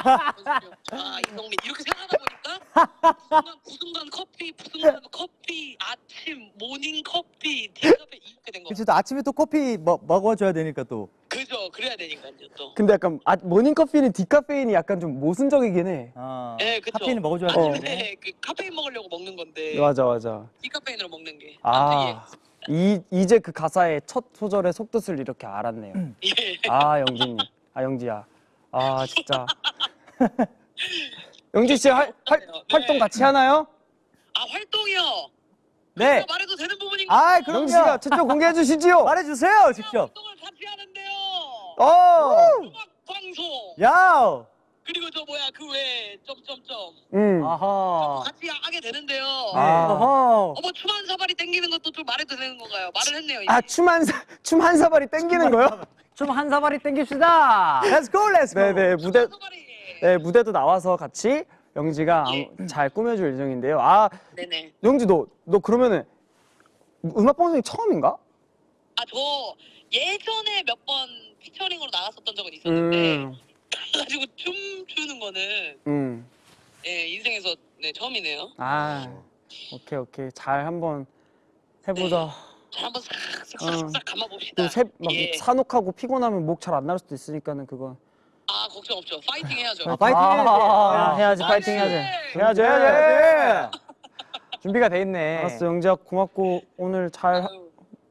자 이석민 이렇게 생각하다 보니까 부승관, 부승관 커피 부승관 커피 아침 모닝 커피 디카페 이렇게 된 거. 그치 또 아침에 또 커피 먹, 먹어줘야 되니까 또. 그죠 그래야 되니까 이제 또. 근데 약간 아, 모닝 커피는 디카페인이 약간 좀 모순적이긴 해. 아, 네, 그쵸. 카페인을 먹어줘야 어. 되는데. 아침에 그 카페인 먹으려고 먹는 건데 맞아 맞아. 디카페인으로 먹는 게. 아 이, 이제 그 가사의 첫 소절의 속뜻을 이렇게 알았네요. 예. 예. 아 영진이, 아 영지야, 아 진짜. (laughs) 영지 씨 활, 활, 네. 활동 같이 하나요? 아 활동이요. 네. 말해도 되는 부분인가? 아, 영지 그럼요. 씨가 최초 공개해 주시지요. (laughs) 말해주세요, 직접. 활동을 같이 하는데요. 어, 음악 방송 야. 그리고 저 뭐야 그 외에 점점점 음. 아하. 같이 하게 되는데요. 아. 어허. 어머 춤 한 사발이 땡기는 것도 좀 말해도 되는 건가요? 말을 했네요. 이미. 아 춤한춤한 사발이 땡기는 거요? 좀 한 사발이 땡깁시다. Let's go, let's go. 네네 무대 춤한 사발이. 네 무대도 나와서 같이 영지가 예. 잘 꾸며줄 예정인데요. 아 네네. 영지 너너 그러면은 음악 방송이 처음인가? 아 저 예전에 몇 번 피처링으로 나갔었던 적은 있었는데 음, 가지고 춤 추는 거는 음. 예 인생에서 네 처음이네요. 아 오케이 오케이 잘 한번 해보자. 자 한번 싹싹싹싹 감아봅시다. 또막 예. 산옥하고 피곤하면 목 잘 안 나올 수도 있으니까는 그건 아 걱정 없죠. 파이팅 해야죠. 아, 파이팅 해야지. 아, 해야지 파이팅 파이팅! 해야지 해야지 해야지. 준비가 돼 있네. 알았어 영지야 고맙고 오늘 잘 하-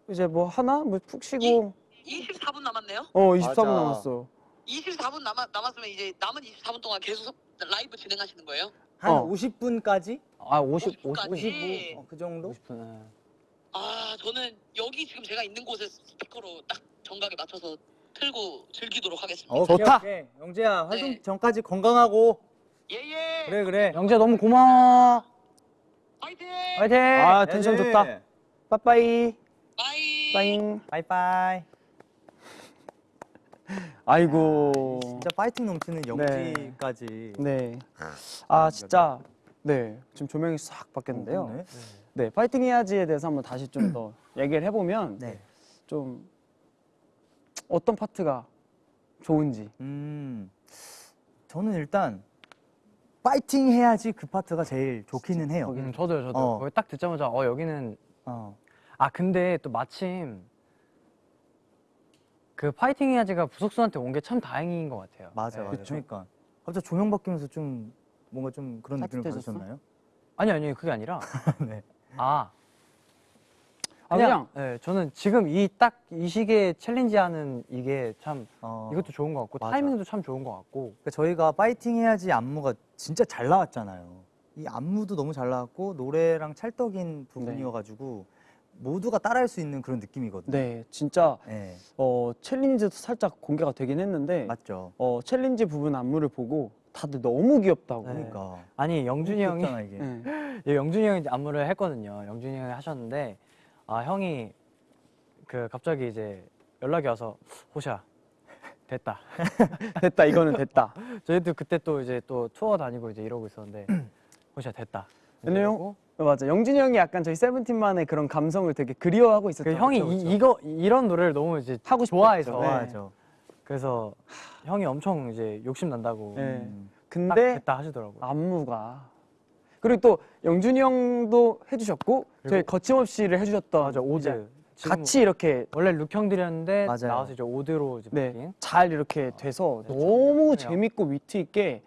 이제 뭐 하나 뭐 푹 쉬고 24분 남았네요. 어 24분 맞아. 남았어 24분 남아, 남았으면 이제 남은 24분 동안 계속 라이브 진행하시는 거예요? 한 어. 50분까지? 아 50, 50 까지? 55, 어, 그 정도? 50분. 아 저는 여기 지금 제가 있는 곳에 스피커로 딱 정각에 맞춰서 틀고 즐기도록 하겠습니다. 오케이, 좋다. 오케이. 영재야, 활동 네. 전까지 건강하고. 예예. 그래, 그래. 영재 너무 고마워. 파이팅. 화이팅. 아 텐션 해야지. 좋다 빠빠이 bye. 빠잉 바이바이. (laughs) 아이고 진짜 파이팅 넘치는 영지까지. 네. 아 진짜 네 지금 조명이 싹 바뀌었는데요. 그러 네. 네 파이팅 해야지에 대해서 한번 다시 좀 더 얘기를 해보면 네. 좀 어떤 파트가 좋은지. 음, 저는 일단 파이팅 해야지 그 파트가 제일 좋기는 해요. 음, 저도요, 저도. 어. 거기 딱 듣자마자 어 여기는 어, 아 근데 또 마침 그 파이팅 해야지가 부석수한테 온 게 참 다행인 것 같아요. 맞아, 네, 맞아. 그래서- 그러니까 갑자기 조명 바뀌면서 좀 뭔가 좀 그런 느낌을 따뜻해졌어? 받으셨나요? 아니 아니 그게 아니라 (laughs) 네. 아 아, 그냥, 네, 저는 지금 이 딱 이 시기에 챌린지하는 이게 참 어, 이것도 좋은 것 같고 맞아. 타이밍도 참 좋은 것 같고 그러니까 저희가 파이팅 해야지 안무가 진짜 잘 나왔잖아요. 이 안무도 너무 잘 나왔고 노래랑 찰떡인 부분이어가지고 모두가 따라할 수 있는 그런 느낌이거든요. 네 진짜 네, 어 챌린지도 살짝 공개가 되긴 했는데 맞죠. 어 챌린지 부분 안무를 보고 다들 너무 귀엽다고. 네. 그러니까 아니 영준이 형이 귀엽잖아, 이게. 네. (laughs) 예, 영준이 형이 안무를 했거든요. 영준이 형이 하셨는데 아 형이 그 갑자기 이제 연락이 와서 호시야 (laughs) 됐다. (laughs) 됐다 이거는 됐다. 저희도 그때 또 이제 또 투어 다니고 이제 이러고 있었는데 (clears throat) 호시야 됐다. 근데 형- 이러고 어, 맞아 영준이 형이 약간 저희 세븐틴만의 그런 감성을 되게 그리워하고 있었죠. 그 형이 그쵸, 이, 그쵸? 이거 이런 노래를 너무 이제 하고. 좋아해서 네. 좋아하죠. 그래서 형이 엄청 이제 욕심 난다고 네. 근데 됐다 하시더라고요. 안무가 그리고 또 영준이 형도 해주셨고 저희 거침없이를 해주셨던 맞아 오드 같이 이렇게 원래 룩 형들이었는데 맞아요. 나와서 이제 오드로 이제 네, 바뀐 잘 이렇게 돼서 네, 너무 참 재밌고 위트 있게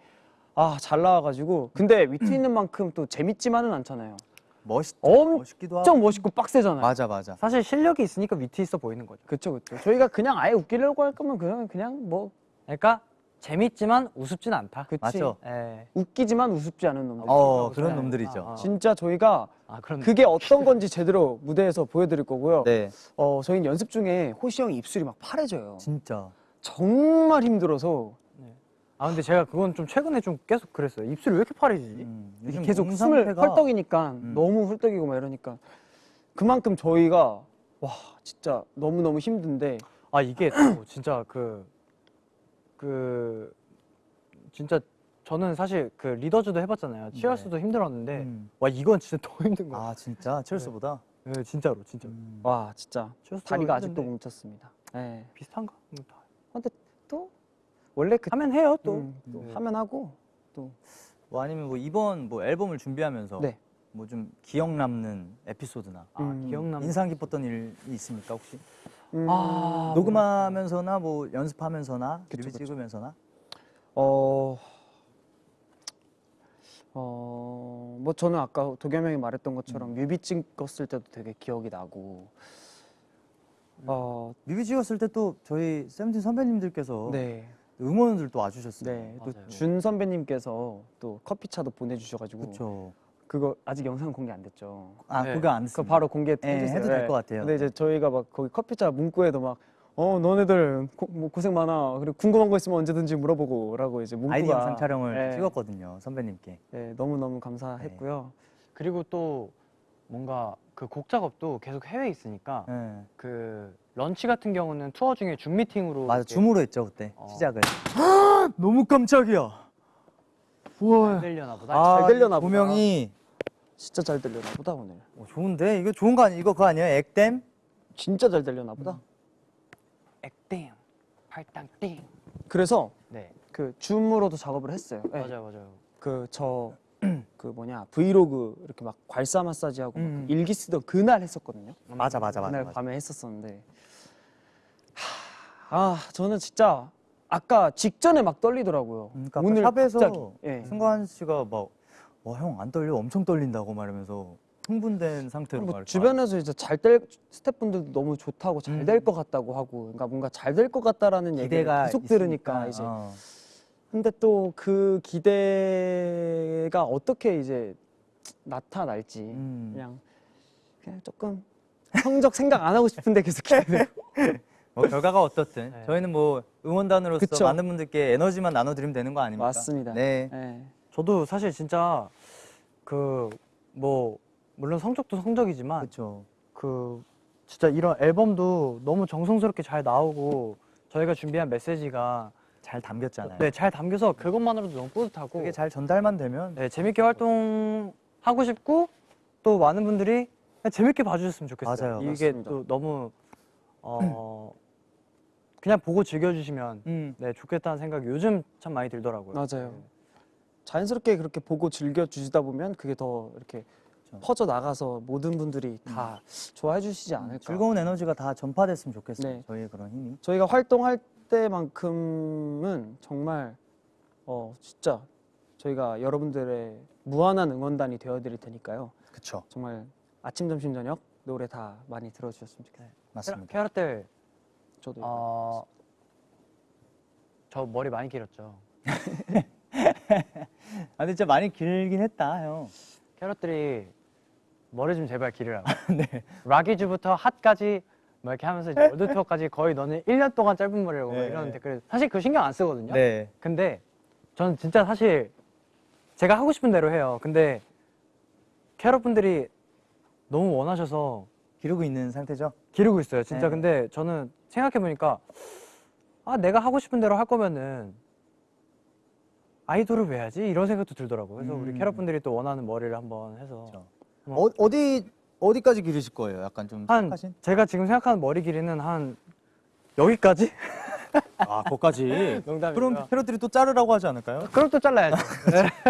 아 잘 나와가지고 근데 위트 (clears throat) 있는 만큼 또 재밌지만은 않잖아요. 멋있, 엄청 멋있기도 하고. 멋있고 빡세잖아요. 맞아, 맞아. 사실 실력이 있으니까 위트 있어 보이는 거죠. 그쵸 그쵸. 저희가 그냥 아예 웃기려고 할 거면 그냥 그냥 뭐 그러니까 재밌지만 우습진 않다. 그치. 맞죠. 예. 웃기지만 우습지 않은 놈들. 어, 그런 거죠. 놈들이죠. 아, 아. 진짜 저희가 아 그게 어떤 건지 제대로 무대에서 보여드릴 거고요. 네, 어 저희는 연습 중에 호시 형이 입술이 막 파래져요. 진짜. 정말 힘들어서 아 근데 제가 그건 좀 최근에 좀 계속 그랬어요. 입술이 왜 이렇게 파래지지? 음, 계속 몸 숨을 상태가- 헐떡이니까 음. 너무 헐떡이고 막 이러니까 그만큼 저희가 와 진짜 너무 너무 힘든데 아 이게 또 (clears throat) 진짜 그그 진짜 저는 사실 그 리더즈도 해봤잖아요. 치얼스도 힘들었는데 음. 와 이건 진짜 더 힘든 거예요. 아, 진짜? 첼스보다? 네, 진짜로 진짜. 음. 와 진짜 다리가 아직도 했는데 뭉쳤습니다. 네. 비슷한가? 뭐다 근데 또 원래 그 하면 해요 또. 음, 또 네. 하면 하고 또 뭐 아니면 뭐 이번 뭐 앨범을 준비하면서 네. 뭐 좀 기억 남는 에피소드나 아 음. 기억 남. 인상 깊었던 일이 있습니까 혹시? 음, 아 녹음하면서나 뭐 연습하면서나 그쵸, 뮤비 그쵸. 찍으면서나 어, 어, 뭐 저는 아까 도겸 형이 말했던 것처럼 음. 뮤비 찍었을 때도 되게 기억이 나고, 어, 뮤비 찍었을 때 또 저희 세븐틴 선배님들께서 네, 응원을 또 와주셨어요. 네, 또. 준 선배님께서 또 커피차도 보내주셔가지고 그렇죠. 그거 아직 영상 공개 안 됐죠. 아 네. 그거 안 그거 했습니다. 바로 공개 네, 해주세요. 해도 될 것 같아요. 근데 이제 저희가 막 거기 커피차 문구에도 막 어 너네들 고, 뭐 고생 많아. 그리고 궁금한 거 있으면 언제든지 물어보고라고 이제 문구가 아이디 영상 촬영을 네, 찍었거든요 선배님께. 네, 너무 너무 감사했고요. 그리고 또 뭔가 그 곡 작업도 계속 해외에 있으니까 네. 그 런치 같은 경우는 투어 중에 줌 미팅으로 맞아 이렇게 줌으로 했죠 그때 어. 시작을. 너무 깜짝이야. 잘 들려나 보다. 아, 잘 들려나 보다. 조명이 진짜 잘 들려나 보다 오늘. 어, 좋은데 이거 좋은 거 아니 이거 그거 아니에요? 액땜? 진짜 잘 들려나 보다. 액땜, 팔당띵. 그래서 네, 그 줌으로도 작업을 했어요. 네. 맞아요, 맞아요. 그저 (clears throat) 그 뭐냐 브이로그 이렇게 막 괄사 마사지하고 막 음. 일기 쓰던 그날 했었거든요. 맞아 맞아 맞아. 그날 맞아. 밤에 했었었는데 하, 아 저는 진짜 아까 직전에 막 떨리더라고요. 그러니까 오늘 샵에서 갑자기, 예. 승관 씨가 막 와 형 안 떨려 엄청 떨린다고 말하면서 흥분된 상태로 뭐막 이렇게 주변에서 이제 잘 될 스태프분들도 너무 좋다고 잘 음. 될것 같다고 하고 그러니까 뭔가 잘 될 것 같다라는 얘기를 계속 들으니까 있으니까, 이제 어. 근데 또 그 기대가 어떻게 이제 나타날지 음. 그냥 그냥 조금 성적 생각 안 하고 싶은데 계속 기대. (laughs) 뭐 결과가 어떻든 네. 저희는 뭐 응원단으로서 그쵸. 많은 분들께 에너지만 나눠드리면 되는 거 아닙니까? 맞습니다. 네. 네. 저도 사실 진짜 그 뭐 물론 성적도 성적이지만 그렇죠. 그 진짜 이런 앨범도 너무 정성스럽게 잘 나오고 저희가 준비한 메시지가 잘 담겼잖아요. 네, 잘 담겨서 그것만으로도 너무 뿌듯하고 그게 잘 전달만 되면 네, 재밌게 활동하고 싶고 또 많은 분들이 재밌게 봐주셨으면 좋겠어요. 맞아요. 이게 맞습니다. 또 너무 어 (clears throat) 그냥 보고 즐겨주시면 음. 네 좋겠다는 생각이 요즘 참 많이 들더라고요. 맞아요. 자연스럽게 그렇게 보고 즐겨 주시다 보면 그게 더 이렇게 그렇죠. 퍼져 나가서 모든 분들이 다 좋아해 주시지 않을까. 음. 즐거운 에너지가 다 전파됐으면 좋겠어요. 네. 저희의 그런 힘이. 저희가 활동할 때만큼은 정말 어 진짜 저희가 여러분들의 무한한 응원단이 되어 드릴 테니까요. 그렇죠. 정말 아침 점심 저녁 노래 다 많이 들어 주셨으면 좋겠어요. 맞습니다. 캐럿들 저도 어, 저 머리 많이 길었죠. (laughs) 아 근데 진짜 많이 길긴 했다, 형. 캐럿들이 머리 좀 제발 기르라고. (laughs) 네. 락이즈부터 핫까지 뭐 이렇게 하면서 월드 투어까지 거의 너는 1년 동안 짧은 머리라고 막 네. 이런 댓글 사실 그 신경 안 쓰거든요. 네. 근데 저는 진짜 사실 제가 하고 싶은 대로 해요. 근데 캐럿 분들이 너무 원하셔서 기르고 있는 상태죠. 기르고 있어요. 진짜 네. 근데 저는 생각해 보니까 아 내가 하고 싶은 대로 할 거면은 아이돌을 왜 하지? 이런 생각도 들더라고요. 그래서 우리 음. 캐럿 분들이 또 원하는 머리를 한번 해서 그렇죠. 뭐. 어, 어디 어디까지 기르실 거예요? 약간 좀 한 생각하신? 제가 지금 생각하는 머리 길이는 한 여기까지? 아. 농담이고요. 그럼 캐럿들이 또 자르라고 하지 않을까요? 그럼 또 잘라야죠.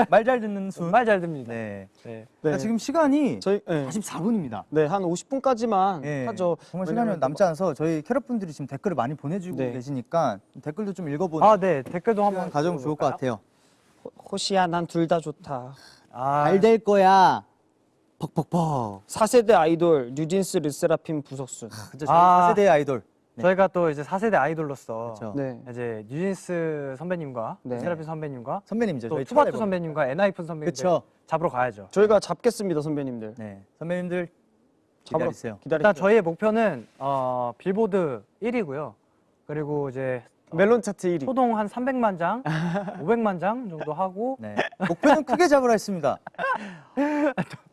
말 잘 듣는 순. 말잘 듭니다. 네. 네. 네. 자, 지금 시간이 저희 네. 44분입니다. 네, 한 50분까지만 네. 하죠. 정말 시간이 남지 않아서 저희 캐럿 분들이 지금 댓글을 많이 보내주고 네. 계시니까 댓글도 좀 읽어보는 아, 네. 댓글도 한번 가져면 좋을 것 같아요. 호- 호시야 난 둘 다 좋다. 아, 잘될 거야. 퍽퍽퍽. 4세대 아이돌 뉴진스 르세라핌 부석순. 그죠? 저희 아. 4세대 아이돌. 네. 저희가 또 이제 4세대 아이돌로서 그렇죠. 네. 이제 뉴진스 선배님과 네. 세라핌 선배님과 선배님이죠. 또 투바투. 선배님과 엔하이픈 선배님들 그렇죠. 잡으러 가야죠. 저희가 잡겠습니다, 선배님들. 네. 선배님들 기다리세요. 기다리세요. 일단 저희의 목표는 어, 빌보드 1위고요. 그리고 이제 멜론 차트 1위. 소동 한 300만 장, (laughs) 500만 장 정도 하고 네. 목표는 크게 잡으라 했습니다. (laughs)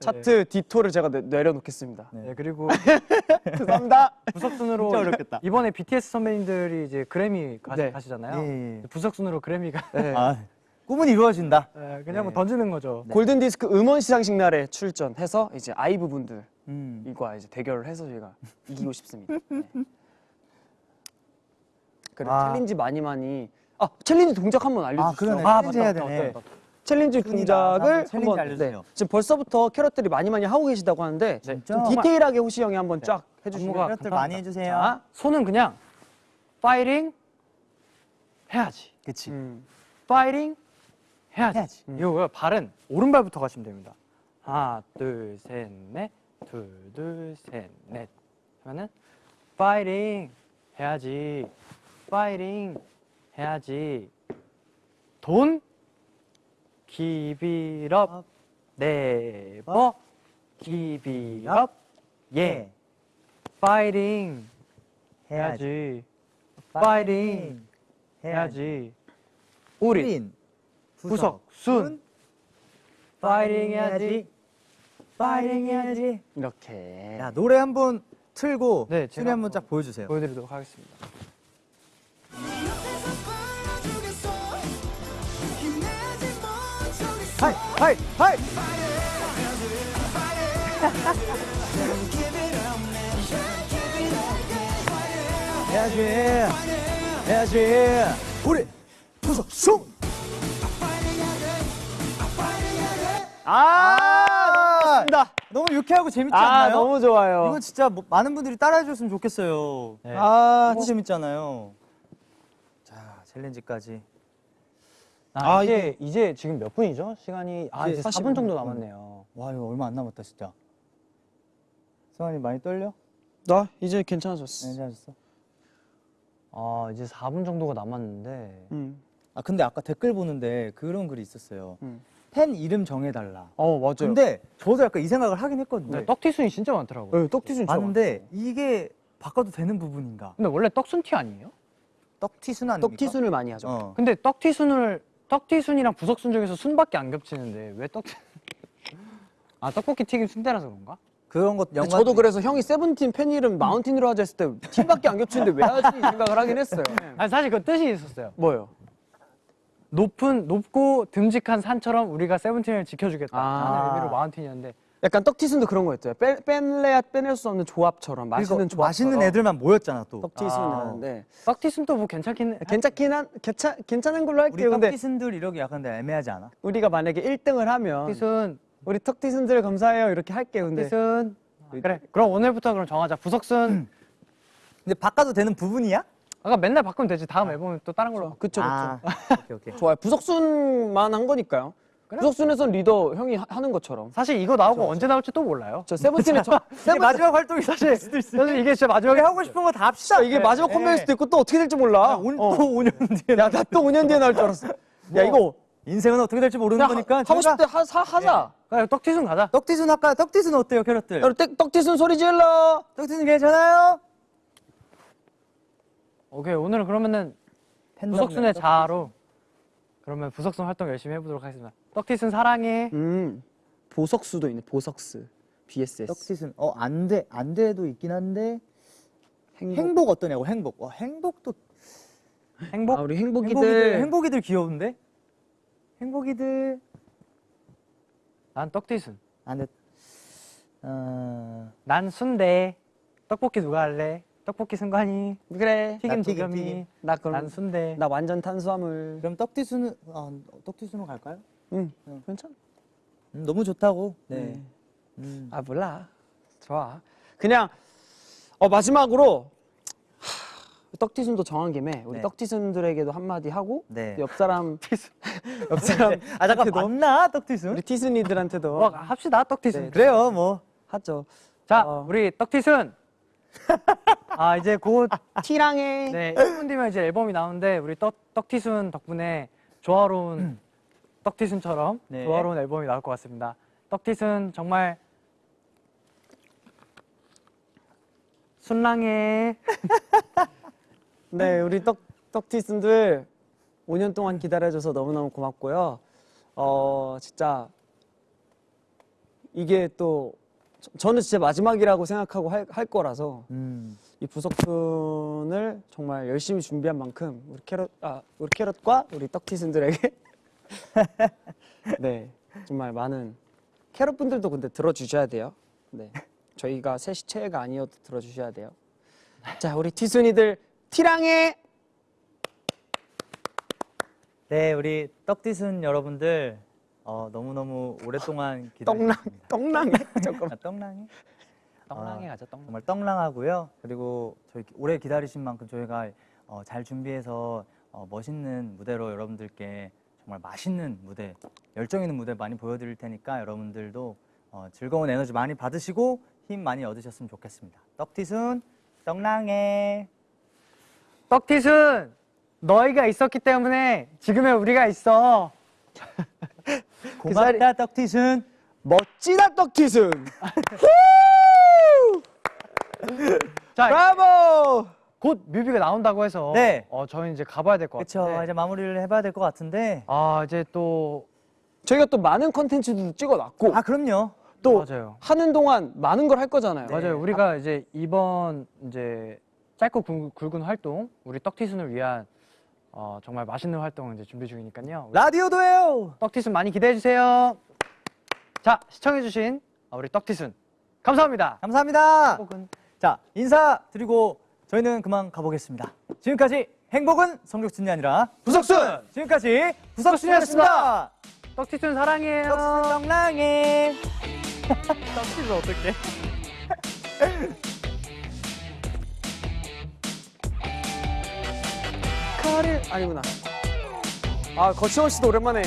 차트 디토를 제가 내, 내려놓겠습니다. 네. 네, 그리고 (laughs) 죄송합니다. 부석순으로 진짜 어렵겠다. 이번에 BTS 선배님들이 이제 그래미 가, 네. 가시잖아요. 예, 예. 부석순으로 그래미가 네. (laughs) 아, 꿈은 이루어진다. 네, 그냥 뭐 네. 던지는 거죠. 골든 디스크 음원 시상식 날에 출전해서 이제 아이브 분들 음. 이과 이제 대결을 해서 제가 (laughs) 이기고 싶습니다. 네. 그리고 아. 챌린지 많이 많이 아 챌린지 동작 한번 알려주시죠. 아, 그러네. 아, 챌린지 맞다, 해야 맞다, 되네. 맞다. 챌린지 순위다. 동작을 한번 챌린지 한번 알려주세요. 지금 벌써부터 캐럿들이 많이 많이 하고 계시다고 하는데 진짜? 좀 디테일하게 호시 형이 한번 쫙 해주시면 캐럿들. 많이 해주세요. 자, 손은 그냥 파이팅 해야지. 그치. 음. 파이팅 해야지. 해야지. 이거 발은 오른발부터 가시면 됩니다. 하나, 둘, 셋, 넷. 둘, 둘, 셋, 넷. 하면은 파이팅 해야지. 파이팅 해야지. 돈 up. never give it up. 예. 파이팅 해야지. 파이팅 해야지. 우린 구석 순 파이팅 해야지. 파이팅 해야지. 이렇게 야 노래 한 번 틀고 네, 춤 한번 쫙 보여주세요. 보여드리도록 하겠습니다. 하이 하이 하이. 해야지 해야지 우리 부석순. 아, 좋습니다. 너무 유쾌하고 재밌지 아 않나요? 너무 좋아요. 이거 진짜 뭐 많은 분들이 따라해 줬으면 좋겠어요. 네. 아, 너무 재밌잖아요. 자, 챌린지까지. 아, 아, 이게 이제 지금 몇 분이죠? 시간이 아 이제 이제 4분 정도 남았네요. 와, 이거 얼마 안 남았다, 진짜. 성환이 많이 떨려? 나 이제 괜찮아졌어. 네, 괜찮았어. 아 이제 4분 정도가 남았는데 음. 아, 근데 아까 댓글 보는데 그런 글이 있었어요. 음. 팬 이름 정해달라. 어 맞아요. 근데 저도 약간 이 생각을 하긴 했거든요. 네, 떡티순이 진짜 많더라고요. 네, 떡티순 좋아. 봤는데 이게 바꿔도 되는 부분인가? 근데 원래 떡순티 아니에요? 떡티순 아닙니까? 떡티순을 많이 하죠. 어. 근데 떡티순을 떡티순이랑 부석 순 중에서 순밖에 안 겹치는데 왜 떡? (laughs) 아 떡볶이 튀김 순대라서 그런가? 그런 것 연관. 저도 그래서 형이 세븐틴 팬 이름 마운틴으로 하자 했을 때 팀밖에 안 겹치는데 왜 하지 이 생각을 하긴 했어요. (laughs) 아니 사실 그 뜻이 있었어요. 뭐요? 높은 높고 듬직한 산처럼 우리가 세븐틴을 지켜주겠다 아. 하는 의미로 마운틴이었는데 약간 떡티순도 그런 거였죠. 빼, 뺄래야 빼낼 수 없는 조합처럼 맛있는 조합. 맛있는 애들만 모였잖아 또. 떡티순이었는데 떡티순도 뭐 괜찮긴 해. 괜찮긴 한 괜찮 괜찮은 걸로 우리 할게요. 근데 떡티순들 이러기 약간 애매하지 않아? 우리가 만약에 1등을 하면 떡티순 우리 떡티순들 감사해요 이렇게 할게요. 근데 떡티순 그래 그럼 오늘부터 그럼 정하자 부석순 (clears throat) 근데 바꿔도 되는 부분이야? 아까 맨날 바꾸면 되지 다음 앨범에 또 다른 걸로 그쵸 그쵸. 아, 오케이 오케이. (laughs) 좋아요. 부석순만 한 거니까요. 부석순에선 리더 형이 하, 하는 것처럼. 사실 이거 나오고 언제 나올지 또 몰라요. 저 세븐틴의 저, (laughs) 이게 세븐틴 마지막 활동이 사실. 사실 이게 진짜 마지막에 하고 싶은 거 다 합시다. 이게 마지막 컴백일 수도 있고 또 어떻게 될지 몰라. 오, 어. 또 5년 뒤에. 야, 나 또 5년 뒤에 나올 줄 알았어. 야, 이거 인생은 어떻게 될지 모르는 거니까. 하, 하고 싶을 때 하, 사, 하자. 그래, 떡티순 가자. 떡티순 아까 떡티순 어때요, 캐럿들? 야, 떡, 떡티순 소리 질러. 떡티순 괜찮아요? 오케이 오늘은 그러면은 부석순의 자아로 그러면 부석순 활동 열심히 해보도록 하겠습니다. 떡티순 사랑해. 음, 보석수도 있네. 보석스. BSS. 떡티순. 어, 안 돼. 안 돼도 있긴 한데. 행복. 행복, 어떠냐고, 행복. 와, 행복도. 행복. 아, 우리 행복이들, 행복이들. 행복이들 귀여운데? 행복이들. 난 떡티순. 안 돼. 어, 난 순대. 떡볶이 누가 할래? 떡볶이 승관이. 그래. 튀김 도겸이. 나 그럼 난 순대. 나 완전 탄수화물. 그럼 떡티순은, 아, 떡티순으로 갈까요? 응. 응. 괜찮아. 음, 너무 좋다고. 네. 네. 음. 아 몰라. 좋아. 그냥 어 마지막으로 하, 떡티순도 정한 김에 우리 네. 떡티순들에게도 한마디 하고 네. 옆 사람 (laughs) (laughs) 옆 사람 아, 잠깐, 맞나? 떡티순? 우리 티순이들한테도 뭐 합시다 떡티순. 네. 그래요, 뭐. 하죠. 자 어. 우리 떡티순. (laughs) 아 이제 곧 티랑해. 네, 1분 뒤면 이제 앨범이 나오는데 우리 떡, 떡티순 덕분에 조화로운 떡티순처럼 네. 조화로운 앨범이 나올 것 같습니다. 떡티순 정말 순랑해. (laughs) 네, 우리 떡 떡티순들 5년 동안 기다려줘서 너무너무 고맙고요. 어, 진짜 이게 또 저- 저는 진짜 마지막이라고 생각하고 할, 할 거라서 음. 이 부석순을 정말 열심히 준비한 만큼 우리 캐럿 아 우리 캐럿과 우리 떡티순들에게 (laughs) 네 정말 많은 캐럿 분들도 근데 들어주셔야 돼요. 네 저희가 셋이 최애가 아니어도 들어주셔야 돼요. 자, 우리 티순이들 티랑해. 네, 우리 떡디순 여러분들 어, 너무너무 오랫동안 떡랑 기다리셨습니다. 떡랑해. (laughs) 잠깐. 아, 떡랑이? 떡랑해 아, 가자 떡랑. 정말 떡랑하고요. 그리고 저희 오래 기다리신 만큼 저희가 어, 잘 준비해서 어, 멋있는 무대로 여러분들께 정말 맛있는 무대, 열정 있는 무대 많이 보여드릴 테니까 여러분들도 어, 즐거운 에너지 많이 받으시고 힘 많이 얻으셨으면 좋겠습니다. 떡티순, 떡랑해. 떡티순 너희가 있었기 때문에 지금의 우리가 있어. (laughs) 고맙다 떡티순. 멋지다 떡티순. (laughs) 자, 브라보. 곧 뮤비가 나온다고 해서 네. 어, 저희 이제 가봐야 될것 그렇죠. 같은데. 이제 마무리를 해봐야 될 것 같은데. 아 이제 또 저희가 또 많은 컨텐츠도 찍어놨고 아 그럼요. 또 맞아요. 하는 동안 많은 걸 할 거잖아요. 맞아요. 우리가 이제 이번 이제 짧고 굵- 굵은 활동, 우리 떡티순을 위한 어, 정말 맛있는 활동을 이제 준비 중이니까요. 라디오도 해요. 떡티순 많이 기대해 주세요. 자 시청해 주신 우리 떡티순 감사합니다. 감사합니다. 자 인사 드리고 저희는 그만 가보겠습니다. 지금까지 행복은 성적순이 아니라 부석순. 지금까지 부석순이었습니다. 떡티순 사랑해요. 떡순 떡랑해. (laughs) 떡티순 어떡해? 카릴 아니구나. 아 거치원 씨도 오랜만에